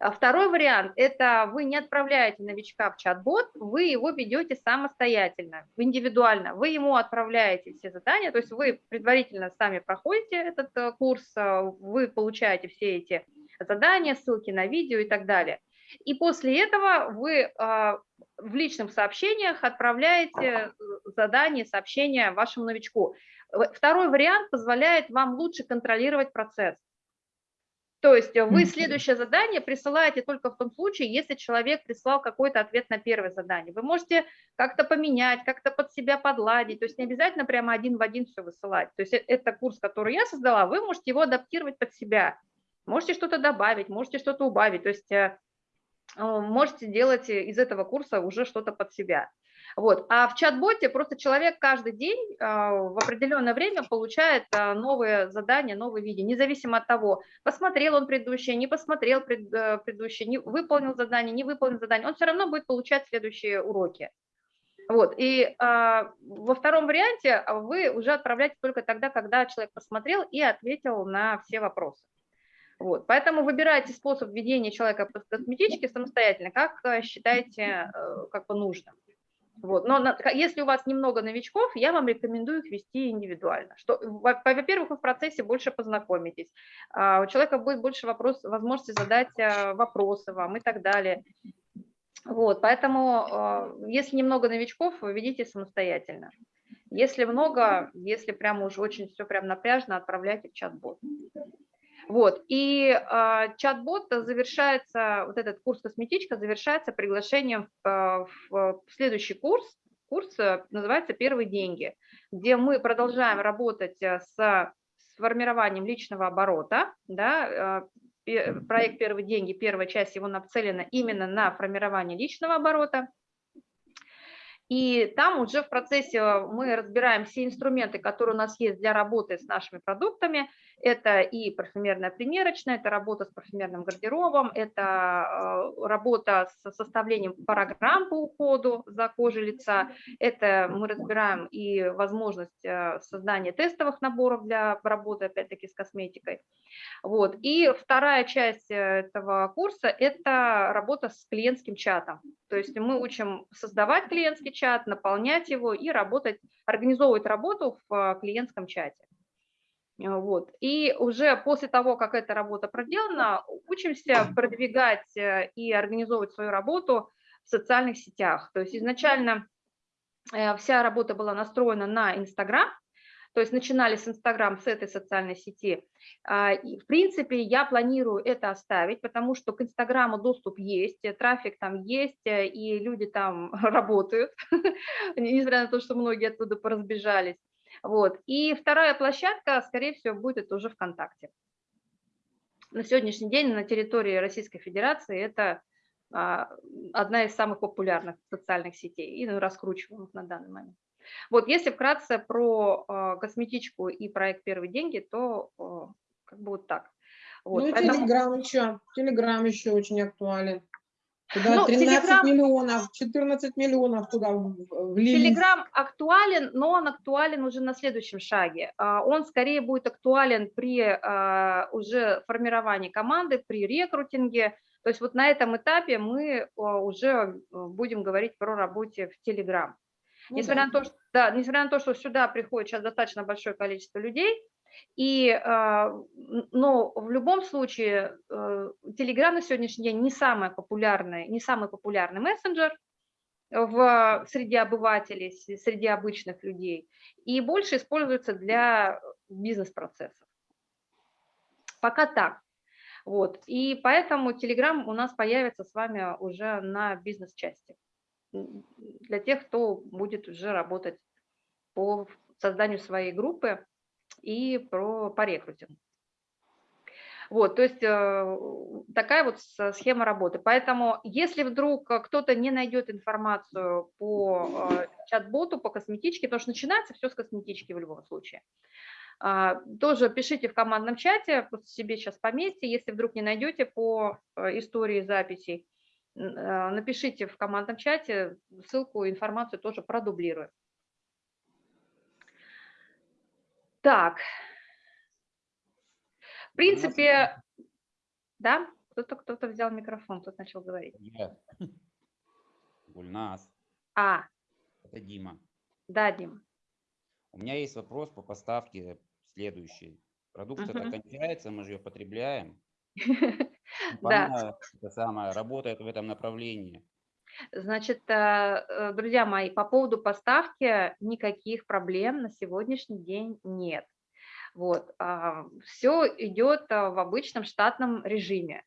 А Второй вариант – это вы не отправляете новичка в чат-бот, вы его ведете самостоятельно, индивидуально. Вы ему отправляете все задания, то есть вы предварительно сами проходите этот э, курс, э, вы получаете все эти задания, ссылки на видео и так далее. И после этого вы а, в личных сообщениях отправляете э, задание, сообщение вашему новичку. Второй вариант позволяет вам лучше контролировать процесс. То есть вы следующее задание присылаете только в том случае, если человек прислал какой-то ответ на первое задание. Вы можете как-то поменять, как-то под себя подладить, то есть не обязательно прямо один в один все высылать. То есть это курс, который я создала, вы можете его адаптировать под себя. Можете что-то добавить, можете что-то убавить. То есть э, можете делать из этого курса уже что-то под себя. Вот. А в чат-боте просто человек каждый день а, в определенное время получает а, новые задания, новые видео, независимо от того, посмотрел он предыдущее, не посмотрел пред, э, предыдущее, не выполнил задание, не выполнил задание, он все равно будет получать следующие уроки. Вот. И а, во втором варианте вы уже отправляете только тогда, когда человек посмотрел и ответил на все вопросы. Вот. Поэтому выбирайте способ ведения человека по косметичке самостоятельно, как э, считаете э, как бы нужным. Вот. Но на, если у вас немного новичков, я вам рекомендую их вести индивидуально. Что, во-первых, вы в процессе больше познакомитесь, а у человека будет больше вопрос, возможности задать а, вопросы вам и так далее. Вот, поэтому, если немного новичков, ведите самостоятельно. Если много, если прямо уже очень все прям напряжно, отправляйте в чат-бот. Вот, и э, чат-бот завершается, вот этот курс «Косметичка» завершается приглашением в, э, в следующий курс, курс называется «Первые деньги», где мы продолжаем работать с формированием личного оборота, да, проект «Первые деньги», первая часть его нацелена именно на формирование личного оборота, и там уже в процессе мы разбираем все инструменты, которые у нас есть для работы с нашими продуктами. Это и парфюмерная примерочная, это работа с парфюмерным гардеробом, это э, работа с составлением программ по уходу за кожей лица, это мы разбираем и возможность э, создания тестовых наборов для работы, опять-таки, с косметикой. Вот. И вторая часть этого курса – это работа с клиентским чатом. То есть мы учим создавать клиентский чат, наполнять его и работать, организовывать работу в э, клиентском чате. Э, вот. И уже после того, как эта работа проделана, учимся продвигать э, и организовывать свою работу в социальных сетях. То есть изначально вся работа была настроена на Инстаграм, то есть начинали с Инстаграм, с этой социальной сети. А, и, в принципе, я планирую это оставить, потому что к Инстаграму доступ есть, э, трафик там есть, э, и люди там работают, несмотря на то, что многие оттуда поразбежались. Вот. И вторая площадка, скорее всего, будет уже ВКонтакте. На сегодняшний день на территории Российской Федерации это а, одна из самых популярных социальных сетей и раскручиваемых на данный момент. Вот если вкратце про э, косметичку и проект «Первые деньги», то э, как бы вот так. Вот, ну и поэтому... Телеграм еще, Телеграм еще очень актуален. Туда ну, 13 Telegram... миллионов, 14 миллионов туда влились. Телеграм актуален, но он актуален уже на следующем шаге. А, он скорее будет актуален при а, уже формировании команды, при рекрутинге. То есть вот на этом этапе мы уже будем говорить про работе в Телеграм. Ну, несмотря, да. на то, что, да, несмотря на то, что сюда приходит сейчас достаточно большое количество людей, и, а, но в любом случае э, Telegram на сегодняшний день не самый популярный, не самый популярный мессенджер в, среди обывателей, среди обычных людей, и больше используется для бизнес-процессов. Пока так. Вот. И поэтому Telegram у нас появится с вами уже на бизнес-части для тех, кто будет уже работать по созданию своей группы и про, по рекрутингу. Вот, то есть э, такая вот схема работы. Поэтому, если вдруг кто-то не найдет информацию по э, чат-боту, по косметичке, потому что начинается все с косметички в любом случае, тоже пишите в командном чате, просто себе сейчас пометьте, если вдруг не найдете по э, истории записей, напишите в командном чате, ссылку, информацию тоже продублирую. Так, в принципе, да, кто-то кто-то взял микрофон, тут начал говорить. Нет. Гульнас. А. Это Дима. Да, Дима. У меня есть вопрос по поставке следующий. Продукция угу. кончается, мы же ее потребляем. Да. Это самое, работает в этом направлении. Значит, э, э, друзья мои, по поводу поставки никаких проблем на сегодняшний день нет. Вот, а, все идет э, в обычном штатном режиме.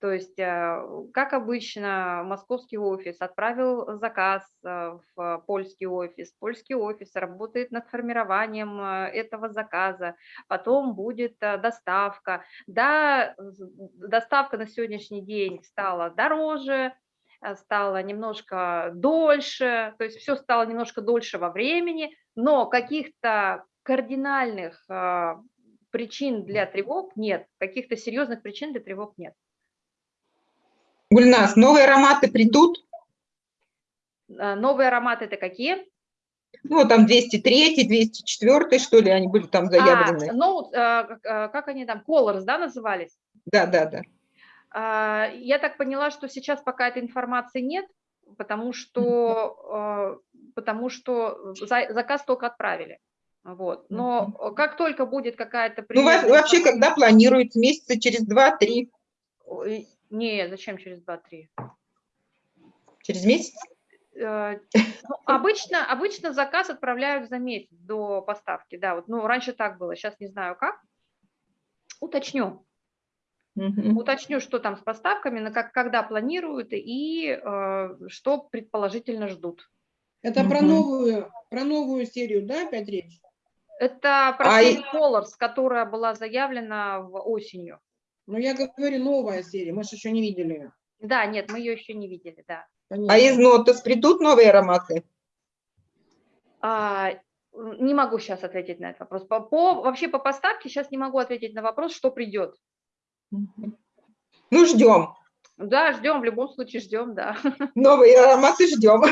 То есть, э, как обычно, московский офис отправил заказ в польский офис, польский офис работает над формированием этого заказа, потом будет доставка. Да, доставка на сегодняшний день стала дороже, стала немножко дольше, то есть все стало немножко дольше во времени, но каких-то кардинальных причин для тревог нет, каких-то серьезных причин для тревог нет. Гульнас, новые ароматы придут? А, Новые ароматы это какие? Ну, там 203, 204, что ли, они были там заявлены. А, ну, а, как- а, как они там, Colors, да, назывались? Да, да, да. А, Я так поняла, что сейчас пока этой информации нет, потому что, а, потому что за- заказ только отправили. Вот. Но как только будет какая-то... Ну, вообще, когда планируют? Месяца через два-три? Ой, Не, зачем через 2-3? Через месяц? Э, ну, обычно, обычно заказ отправляют за месяц до поставки, да, вот, ну, раньше так было, сейчас не знаю как. Уточню, Мгм. уточню, что там с поставками, на как, когда планируют и э, что предположительно ждут. Это про Мгм. новую, про новую серию, да, опять речь? Это про А Colors, которая была заявлена в осенью. Ну, я говорю, новая серия, мы же еще не видели ее. Да, нет, мы ее еще не видели, да. А из Нотос придут новые ароматы? А, не могу сейчас ответить на этот вопрос. По, по- вообще по поставке сейчас не могу ответить на вопрос, что придет. Ну, ждем. Да, ждем, в любом случае ждем, да. Новые ароматы ждем.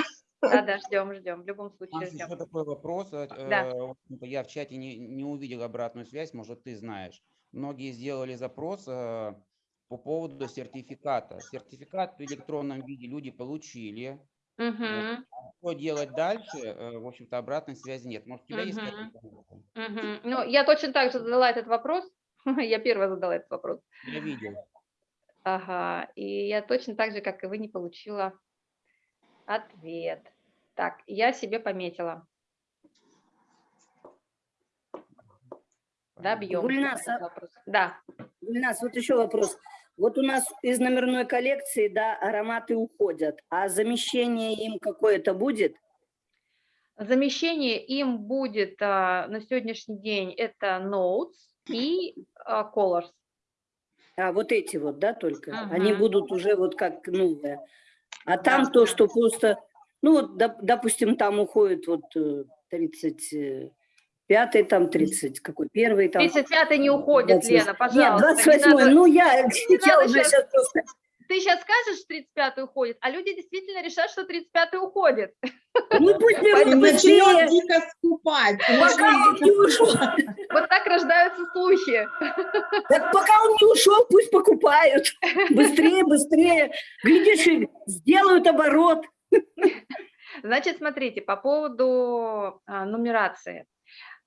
Да, да, ждем, ждем, в любом случае ждем. еще такой вопрос. э, Да. э, Я в чате не, не увидел обратную связь, может, ты знаешь. Многие сделали запрос э, по поводу сертификата. Сертификат в электронном виде люди получили. Мгм, Что делать дальше? э, В общем-то, обратной связи нет. Может, у тебя есть какая-то информация? мгм. Ну, я точно так же задала этот вопрос. Я первая задала этот вопрос. Я видел. Ага, и я точно так же, как и вы, не получила ответ. Так, я себе пометила. Добьем. Гульнас, а- вопрос. Да. Гульнас, вот еще вопрос. Вот у нас из номерной коллекции, да, ароматы уходят, а замещение им какое-то будет? Замещение им будет а, на сегодняшний день это Notes и а, Colors. А вот эти вот, да, только? Они Ага. будут уже вот как новые. А там Да. то, что просто, ну, вот, доп- допустим, там уходит вот э, 35-й, там 30, какой первый там. 35 не уходит, 28. Лена, пожалуйста. Нет, не 28 надо- ну я, я уже сейчас просто... Ты сейчас скажешь, 35 уходит, а люди действительно решат, что 35 уходит. Ну пусть берут начнет дико скупать. и пока начнет он дико не ушел. Вот так рождаются слухи. Так пока он не ушел, пусть покупают. Быстрее, быстрее. Глядишь, и сделают оборот. Значит, смотрите, по поводу а, нумерации.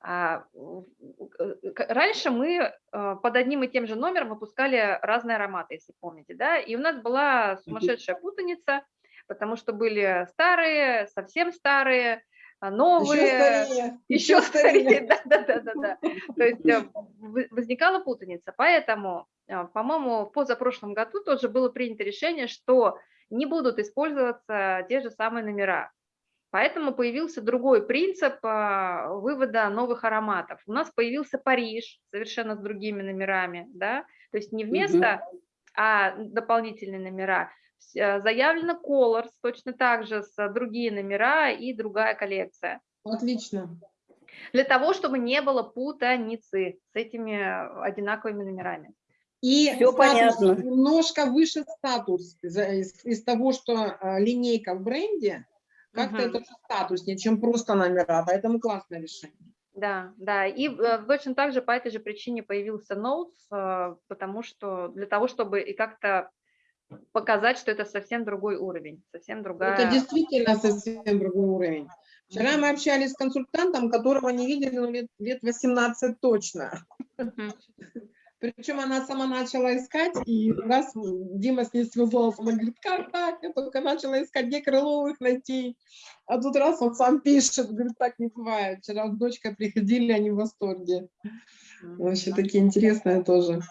А, э, Раньше мы а, под одним и тем же номером выпускали разные ароматы, если помните, да, и у нас была сумасшедшая путаница, потому что были старые, совсем старые, а, Еще новые, старее. еще старее, да, да, да, да, да. То есть э, возникала путаница, поэтому, э, по-моему, в позапрошлом году тоже было принято решение, что не будут использоваться те же самые номера. Поэтому появился другой принцип а, вывода новых ароматов. У нас появился Париж совершенно с другими номерами, да, то есть не вместо, а дополнительные номера. Э, Заявлено Colors точно так же с другие номера и другая коллекция. Отлично. Для того, чтобы не было путаницы с этими одинаковыми номерами. И статус, понятно. немножко выше статус за- из, из того, что а, линейка в бренде, как-то Мгм. это же статуснее, чем просто номера, поэтому классное решение. Да, да, и э, точно так же по этой же причине появился Notes, э, потому что для того, чтобы и как-то показать, что это совсем другой уровень, совсем другая. Это действительно совсем другой уровень. Вчера мы общались с консультантом, которого не видели ну, лет, лет 18 точно. Мгм. Причем она сама начала искать, и раз Дима с ней связался, она говорит, как так? Я только начала искать, где Крыловых найти. А тут раз он сам пишет, говорит, так не бывает. Вчера с дочкой приходили, они в восторге. Вообще такие интересные тоже.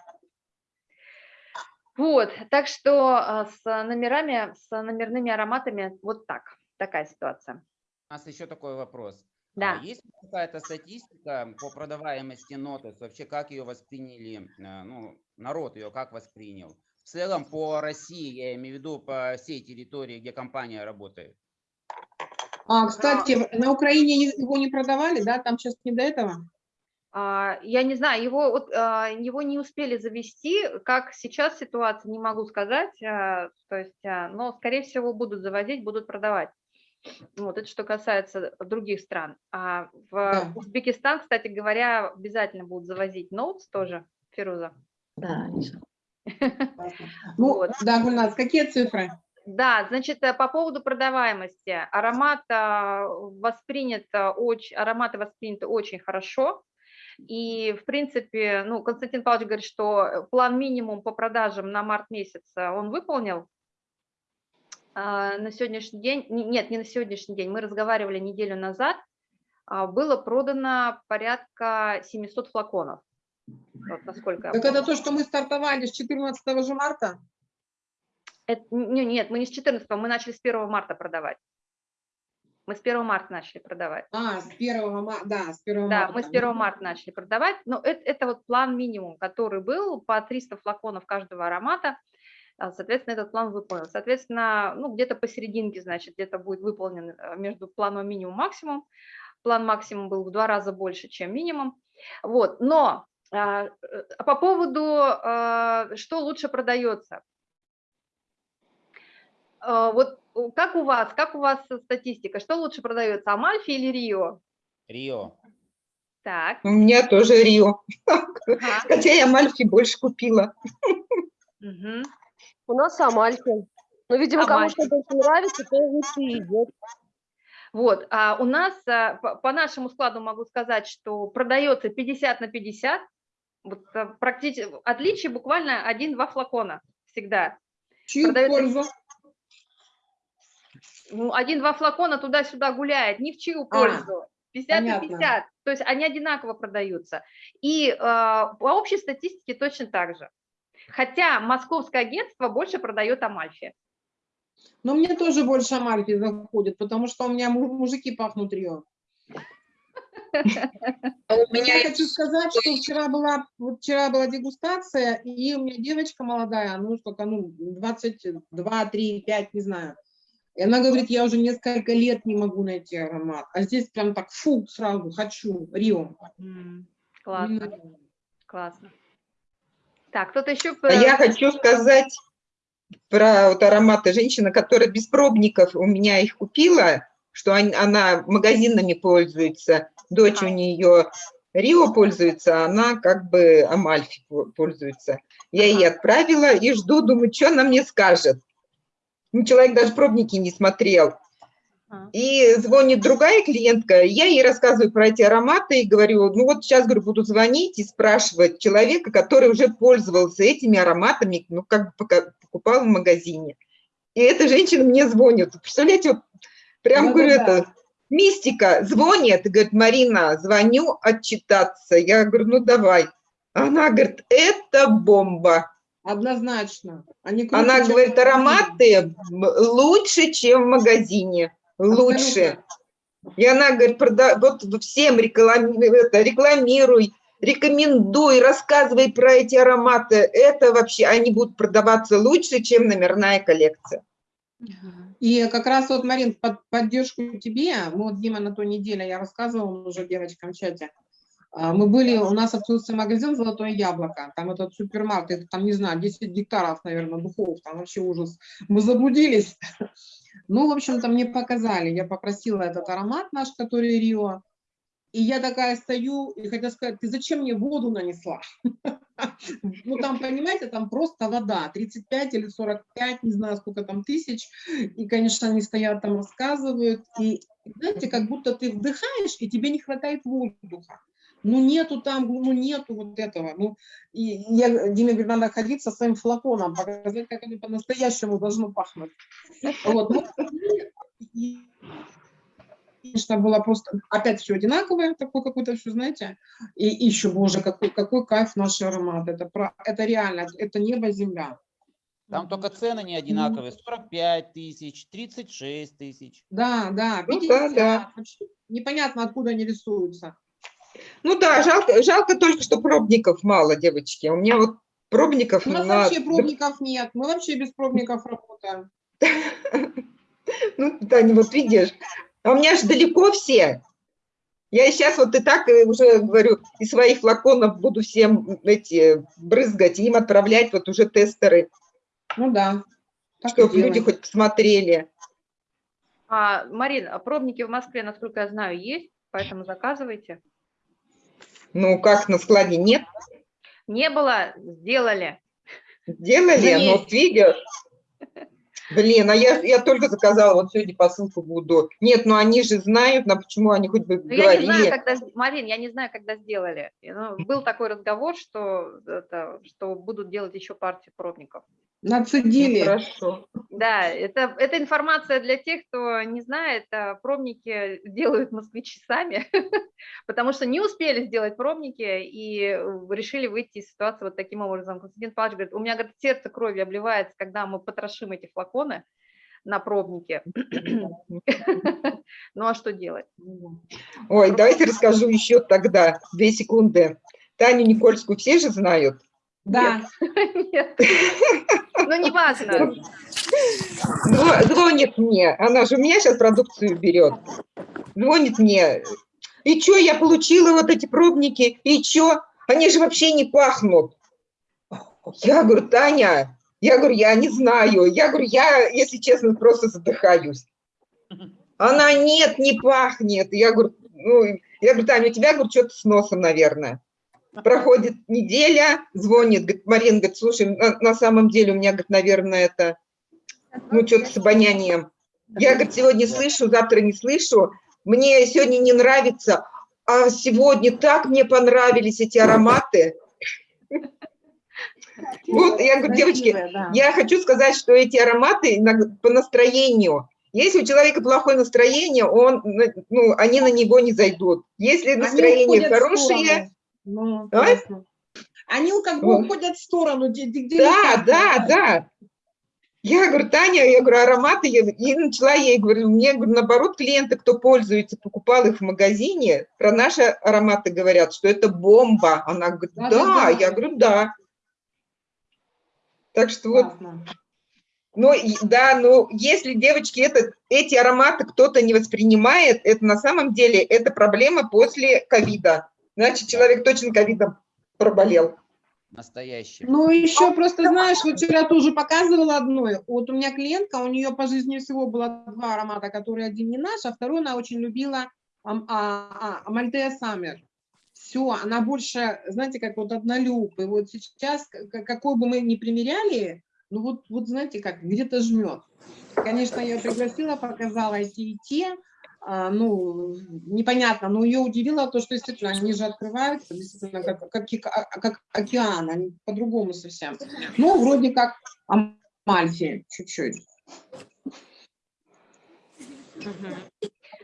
Вот, так что а, с номерами, с номерными ароматами вот так, такая ситуация. У нас еще такой вопрос. А Да. Есть какая-то статистика по продаваемости нотес? Вообще, как ее восприняли, э, ну, народ ее как воспринял? В целом по России, я имею в виду по всей территории, где компания работает. А, кстати, на Украине не- его не продавали, да? Там сейчас не до этого? А, Я не знаю, его, вот, а, его не успели завести, как сейчас ситуация, не могу сказать, а, то есть, а, но, скорее всего, будут завозить, будут продавать. Вот, это что касается других стран. А в Да. Узбекистан, кстати говоря, обязательно будут завозить ноутс тоже, Фируза. Да, Ну, Вот. да, Гульнас, какие цифры? Да, значит, э, по поводу продаваемости. Аромат а, воспринят а, очень, ароматы восприняты очень хорошо. И, в принципе, ну, Константин Павлович говорит, что э, план минимум по продажам на март месяц а, он выполнил. А, На сегодняшний день, не- нет, не на сегодняшний день, мы разговаривали неделю назад, а, было продано порядка 700 флаконов. Вот насколько Так это то, что мы стартовали с 14 же марта? Это- не- нет, мы не с 14, мы начали с 1 марта продавать. Мы с 1 марта начали продавать. А, с 1 марта, да, с 1 Да, марта. мы с 1 марта начали продавать, но это, это вот план минимум, который был по 300 флаконов каждого аромата, соответственно, этот план выполнен. Соответственно, ну, где-то посерединке, значит, где-то будет выполнен э, между планом минимум максимум. План максимум был в два раза больше, чем минимум. Вот, но а, э, по поводу, а, что лучше продается. А, Вот как у вас, как у вас статистика, что лучше продается, Амальфи или Рио? Рио. Так, У меня тоже Рио. ага, Хотя я Мальфи больше купила. мгм. У нас Амальфи. Ну, видимо, кому Амальфи. что больше нравится, то лучше и идет. Вот, а у нас а, по, нашему складу могу сказать, что продается 50 на 50, вот практически отличие буквально один-два флакона всегда. Чью продается- пользу? Ну, один-два флакона туда-сюда гуляет, ни в чью А, пользу. 50 на понятно. 50, то есть они одинаково продаются. И а, по общей статистике точно так же. Хотя московское агентство больше продает Амальфи. Но мне тоже больше Амальфи заходит, потому что у меня му- мужики пахнут Рио. А Я хочу сказать, что вчера была, вот вчера была дегустация, и у меня девочка молодая, ну сколько, ну 22, 3, 5, не знаю. И она говорит, я уже несколько лет не могу найти аромат. А здесь прям так, фу, сразу хочу, Рио. Классно, классно. Так, кто-то еще... А я хочу сказать про вот ароматы женщины, которая без пробников у меня их купила, что он- она магазинами пользуется, дочь у нее Рио пользуется, а она как бы Амальфи по- пользуется. Я ей отправила и жду, думаю, что она мне скажет. Ну, человек даже пробники не смотрел. И звонит другая клиентка, я ей рассказываю про эти ароматы и говорю, ну вот сейчас, говорю, буду звонить и спрашивать человека, который уже пользовался этими ароматами, ну как бы покупал в магазине. И эта женщина мне звонит. Представляете, вот прям говорю, Да-да-да. это мистика. Звонит и говорит, Марина, звоню отчитаться. Я говорю, ну давай. Она говорит, это бомба. Однозначно. Они круче, Она говорит, ароматы лучше, чем в магазине. Лучше. И она говорит, прода... вот всем реклами... это, рекламируй, рекомендуй, рассказывай про эти ароматы. Это вообще, они будут продаваться лучше, чем номерная коллекция. И как раз вот, Марин, под поддержку тебе, мы вот Дима на той неделе, я рассказывала уже девочкам в чате, а, мы были, у нас открылся магазин «Золотое яблоко», там этот супермаркет, там, не знаю, 10 гектаров, наверное, духов, там вообще ужас. Мы заблудились. Ну, в общем-то, мне показали, я попросила этот аромат наш, который Рио, и я такая стою и хотела сказать, ты зачем мне воду нанесла? Ну, там, понимаете, там просто вода, 35 или 45, не знаю, сколько там тысяч, и, конечно, они стоят там, рассказывают, и, знаете, как будто ты вдыхаешь, и тебе не хватает воздуха. Ну, нету там, ну, нету вот этого. Ну, и я, Диме говорит, надо ходить со своим флаконом, показать, как оно по-настоящему должно пахнуть. Вот. ну, и, конечно, было просто опять все одинаковое, такое какое-то все, знаете, и еще, боже, какой, какой кайф наш аромат, это, про, это реально, это небо-земля. Там только цены не одинаковые. 45 тысяч, 36 тысяч. Да, да, Ну 50. да, да. Вообще непонятно, откуда они рисуются. Ну да, жалко, жалко только, что пробников мало, девочки. У меня вот пробников У нас на... вообще пробников нет. Мы вообще без пробников работаем. Ну, Таня, вот видишь, а у меня же далеко все. Я сейчас вот и так э, уже говорю, из своих флаконов буду всем эти брызгать, им отправлять вот уже тестеры, Ну да. чтобы люди делаем. хоть посмотрели. А, Марин, а пробники в Москве, насколько я знаю, есть, поэтому заказывайте. Ну, как на складе нет, Не было, сделали. делали, Да но есть. вот видишь. Блин, а я, я только заказала, вот сегодня посылку буду. Нет, ну они же знают, на почему они хоть бы Но я не знаю, говорили. когда, Марин, я не знаю, когда сделали. Ну, был такой разговор, что, это, что будут делать еще партию пробников. Ну, Нацедили. Хорошо. Да, это, это информация для тех, кто не знает, а пробники делают москвичи сами, потому что не успели сделать пробники и э, решили выйти из ситуации вот таким образом. Константин Павлович говорит, у меня говорит, сердце кровью обливается, когда мы потрошим эти флаконы на пробнике. Ну а что делать? Ой, давайте расскажу еще тогда, две секунды. Таню Никольскую все же знают? Да. Нет. Ну, не важно. Зво- Звонит мне, она же у меня сейчас продукцию берет. Звонит мне. И что, я получила вот эти пробники, и что? Они же вообще не пахнут. Я говорю, Таня, я говорю, я не знаю. Я говорю, я, если честно, просто задыхаюсь. Она, нет, не пахнет. Я говорю, ну, я говорю, Таня, у тебя, говорю, что-то с носом, наверное. Проходит неделя, звонит, говорит, Марина, говорит, слушай, на, на самом деле у меня, говорит, наверное, это, ну, что-то с обонянием. Я, говорит, сегодня слышу, завтра не слышу. Мне сегодня не нравится, а сегодня так мне понравились эти ароматы. Вот, я говорю, девочки, я хочу сказать, что эти ароматы по настроению. Если у человека плохое настроение, он, ну, они на него не зайдут. Если настроение хорошее. Ну, А? ясно. Они как бы Вот. уходят в сторону. где- где- да, летят, да, да. Я говорю, Таня, я говорю, ароматы, я, и начала ей, говорю, мне, говорю, наоборот, клиенты, кто пользуется, покупал их в магазине, про наши ароматы говорят, что это бомба. Она говорит, Да, да, да, да. я говорю, да. Так что вот Классно. Ну, и- да, ну, если, девочки, это, эти ароматы кто-то не воспринимает, это на самом деле, это проблема после ковида. Значит, человек точно ковидом проболел. Настоящий. Ну, еще просто, знаешь, вот вчера тоже показывала одну. Вот у меня клиентка, у нее по жизни всего было два аромата, которые один не наш, а второй она очень любила а, а, Амальтея Саммер. Все, она больше, знаете, как вот однолюб. И вот сейчас, какой бы мы ни примеряли, ну вот, вот знаете, как где-то жмет. Конечно, я ее пригласила, показала эти и те. А, ну, непонятно, но ее удивило то, что действительно они же открываются, действительно, как, как, а- как океан, они по-другому совсем. Ну, вроде как Амальфи, чуть-чуть.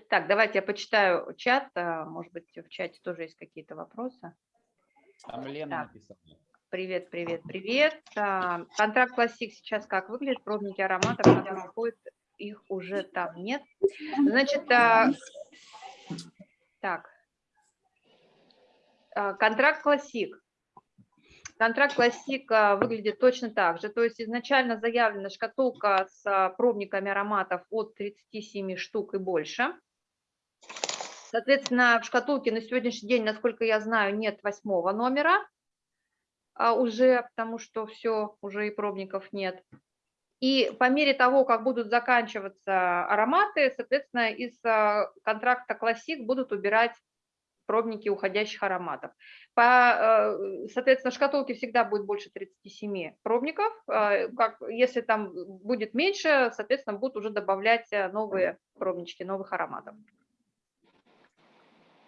Так, давайте я почитаю чат. а, Может быть, в чате тоже есть какие-то вопросы. Там Лена Так. написала. Привет, привет, привет. Контракт классик сейчас как выглядит? Пробники ароматов, которые входят, их уже там нет. Значит, а, так. А, Контракт классик. Контракт классик а, выглядит точно так же. То есть изначально заявлена шкатулка с а, пробниками ароматов от 37 штук и больше. Соответственно, в шкатулке на сегодняшний день, насколько я знаю, нет восьмого номера а, уже, потому что все, уже и пробников нет. И по мере того, как будут заканчиваться ароматы, соответственно, из а, контракта классик будут убирать пробники уходящих ароматов. По, э, соответственно, в шкатулке всегда будет больше 37 пробников. а, Как, если там будет меньше, соответственно, будут уже добавлять новые пробнички, новых ароматов.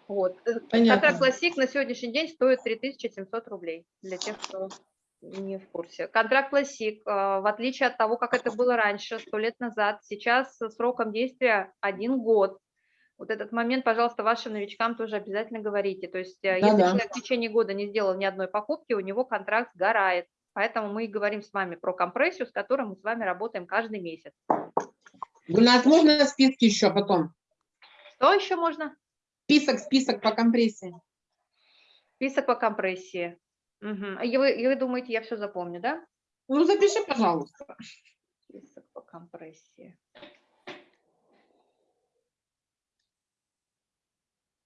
Вот. Э, Понятно. Контракт классик на сегодняшний день стоит 3700 рублей для тех, кто не в курсе. Контракт классик, э, в отличие от того, как это было раньше, сто лет назад, сейчас с сроком действия один год. Вот этот момент, пожалуйста, вашим новичкам тоже обязательно говорите. То есть, э, если Да-да. человек в течение года не сделал ни одной покупки, у него контракт сгорает. Поэтому мы и говорим с вами про компрессию, с которой мы с вами работаем каждый месяц. Гульнас, можно списки еще потом? Что еще можно? Список, список по компрессии. Список по компрессии. Мгм. И вы, и вы думаете, я все запомню, да? Ну, запиши, пожалуйста. Список по компрессии.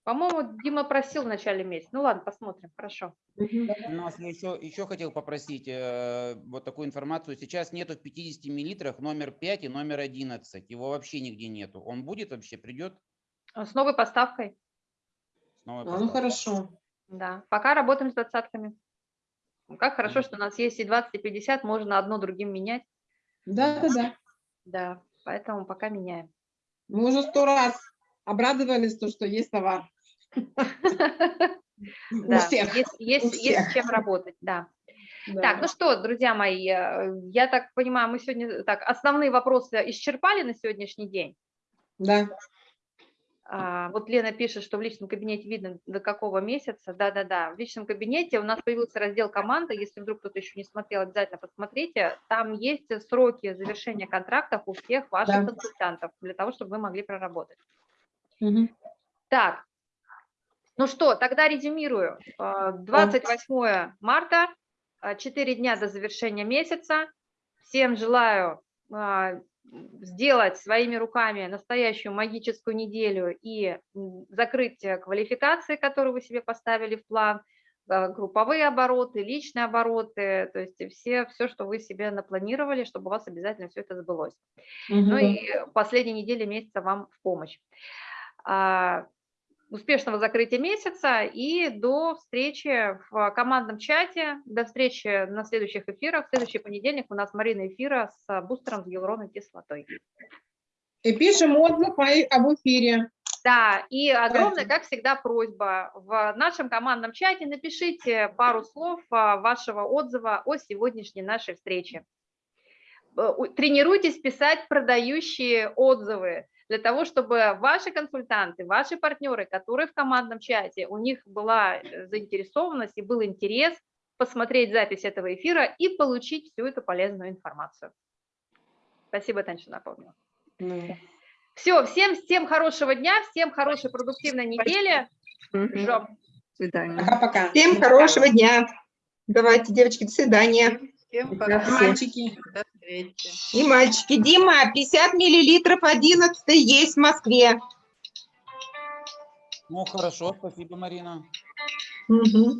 По-моему, Дима просил в начале месяца. Ну ладно, посмотрим, хорошо. У нас еще, еще хотел попросить э, вот такую информацию. Сейчас нету в 50 миллилитрах номер 5 и номер 11. Его вообще нигде нету. Он будет вообще, придет? А С новой поставкой, с новой А, ну, поставкой? хорошо. да. Пока работаем с двадцатками. Ну, Как хорошо, что у нас есть и 20, и 50, можно одно другим менять. Да, да, да. Да, поэтому пока меняем. Мы уже сто раз обрадовались, то, что есть товар. Да, есть, с чем работать, да. Да. Так, ну что, друзья мои, э, я так понимаю, мы сегодня так основные вопросы исчерпали на сегодняшний день. Да. А, Вот Лена пишет, что в личном кабинете видно до какого месяца. Да-да-да, в личном кабинете у нас появился раздел команда. Если вдруг кто-то еще не смотрел, обязательно посмотрите. Там есть сроки завершения контрактов у всех ваших Да. консультантов, для того, чтобы вы могли проработать. Мгм. Так, ну что, тогда резюмирую. А, 28 марта, 4 дня до завершения месяца. Всем желаю а, сделать своими руками настоящую магическую неделю и закрыть квалификации, которые вы себе поставили в план, а, групповые обороты, личные обороты, то есть все, все, что вы себе напланировали, чтобы у вас обязательно все это сбылось. Ну Мгм. и последние недели месяца вам в помощь. Успешного закрытия месяца и до встречи в командном чате, до встречи на следующих эфирах. В следующий понедельник у нас Марина эфира с бустером с гиалуроновой кислотой. И пишем отзыв об эфире. Да, и огромная, как всегда, просьба. В нашем командном чате напишите пару слов а, вашего отзыва о сегодняшней нашей встрече. Э, Тренируйтесь писать продающие отзывы для того, чтобы ваши консультанты, ваши партнеры, которые в командном чате, у них была э, заинтересованность и был интерес посмотреть запись этого эфира и получить всю эту полезную информацию. Спасибо, Таня, что напомнила. Ну. Все, всем, всем хорошего дня, всем хорошей продуктивной недели. Ждем. свидания. Пока-пока. Всем хорошего дня. Давайте, девочки, до свидания. Всем пока. Мальчики. Встречи. И мальчики. Дима, 50 миллилитров 11 есть в Москве. Ну, хорошо, спасибо, Марина. Мгм.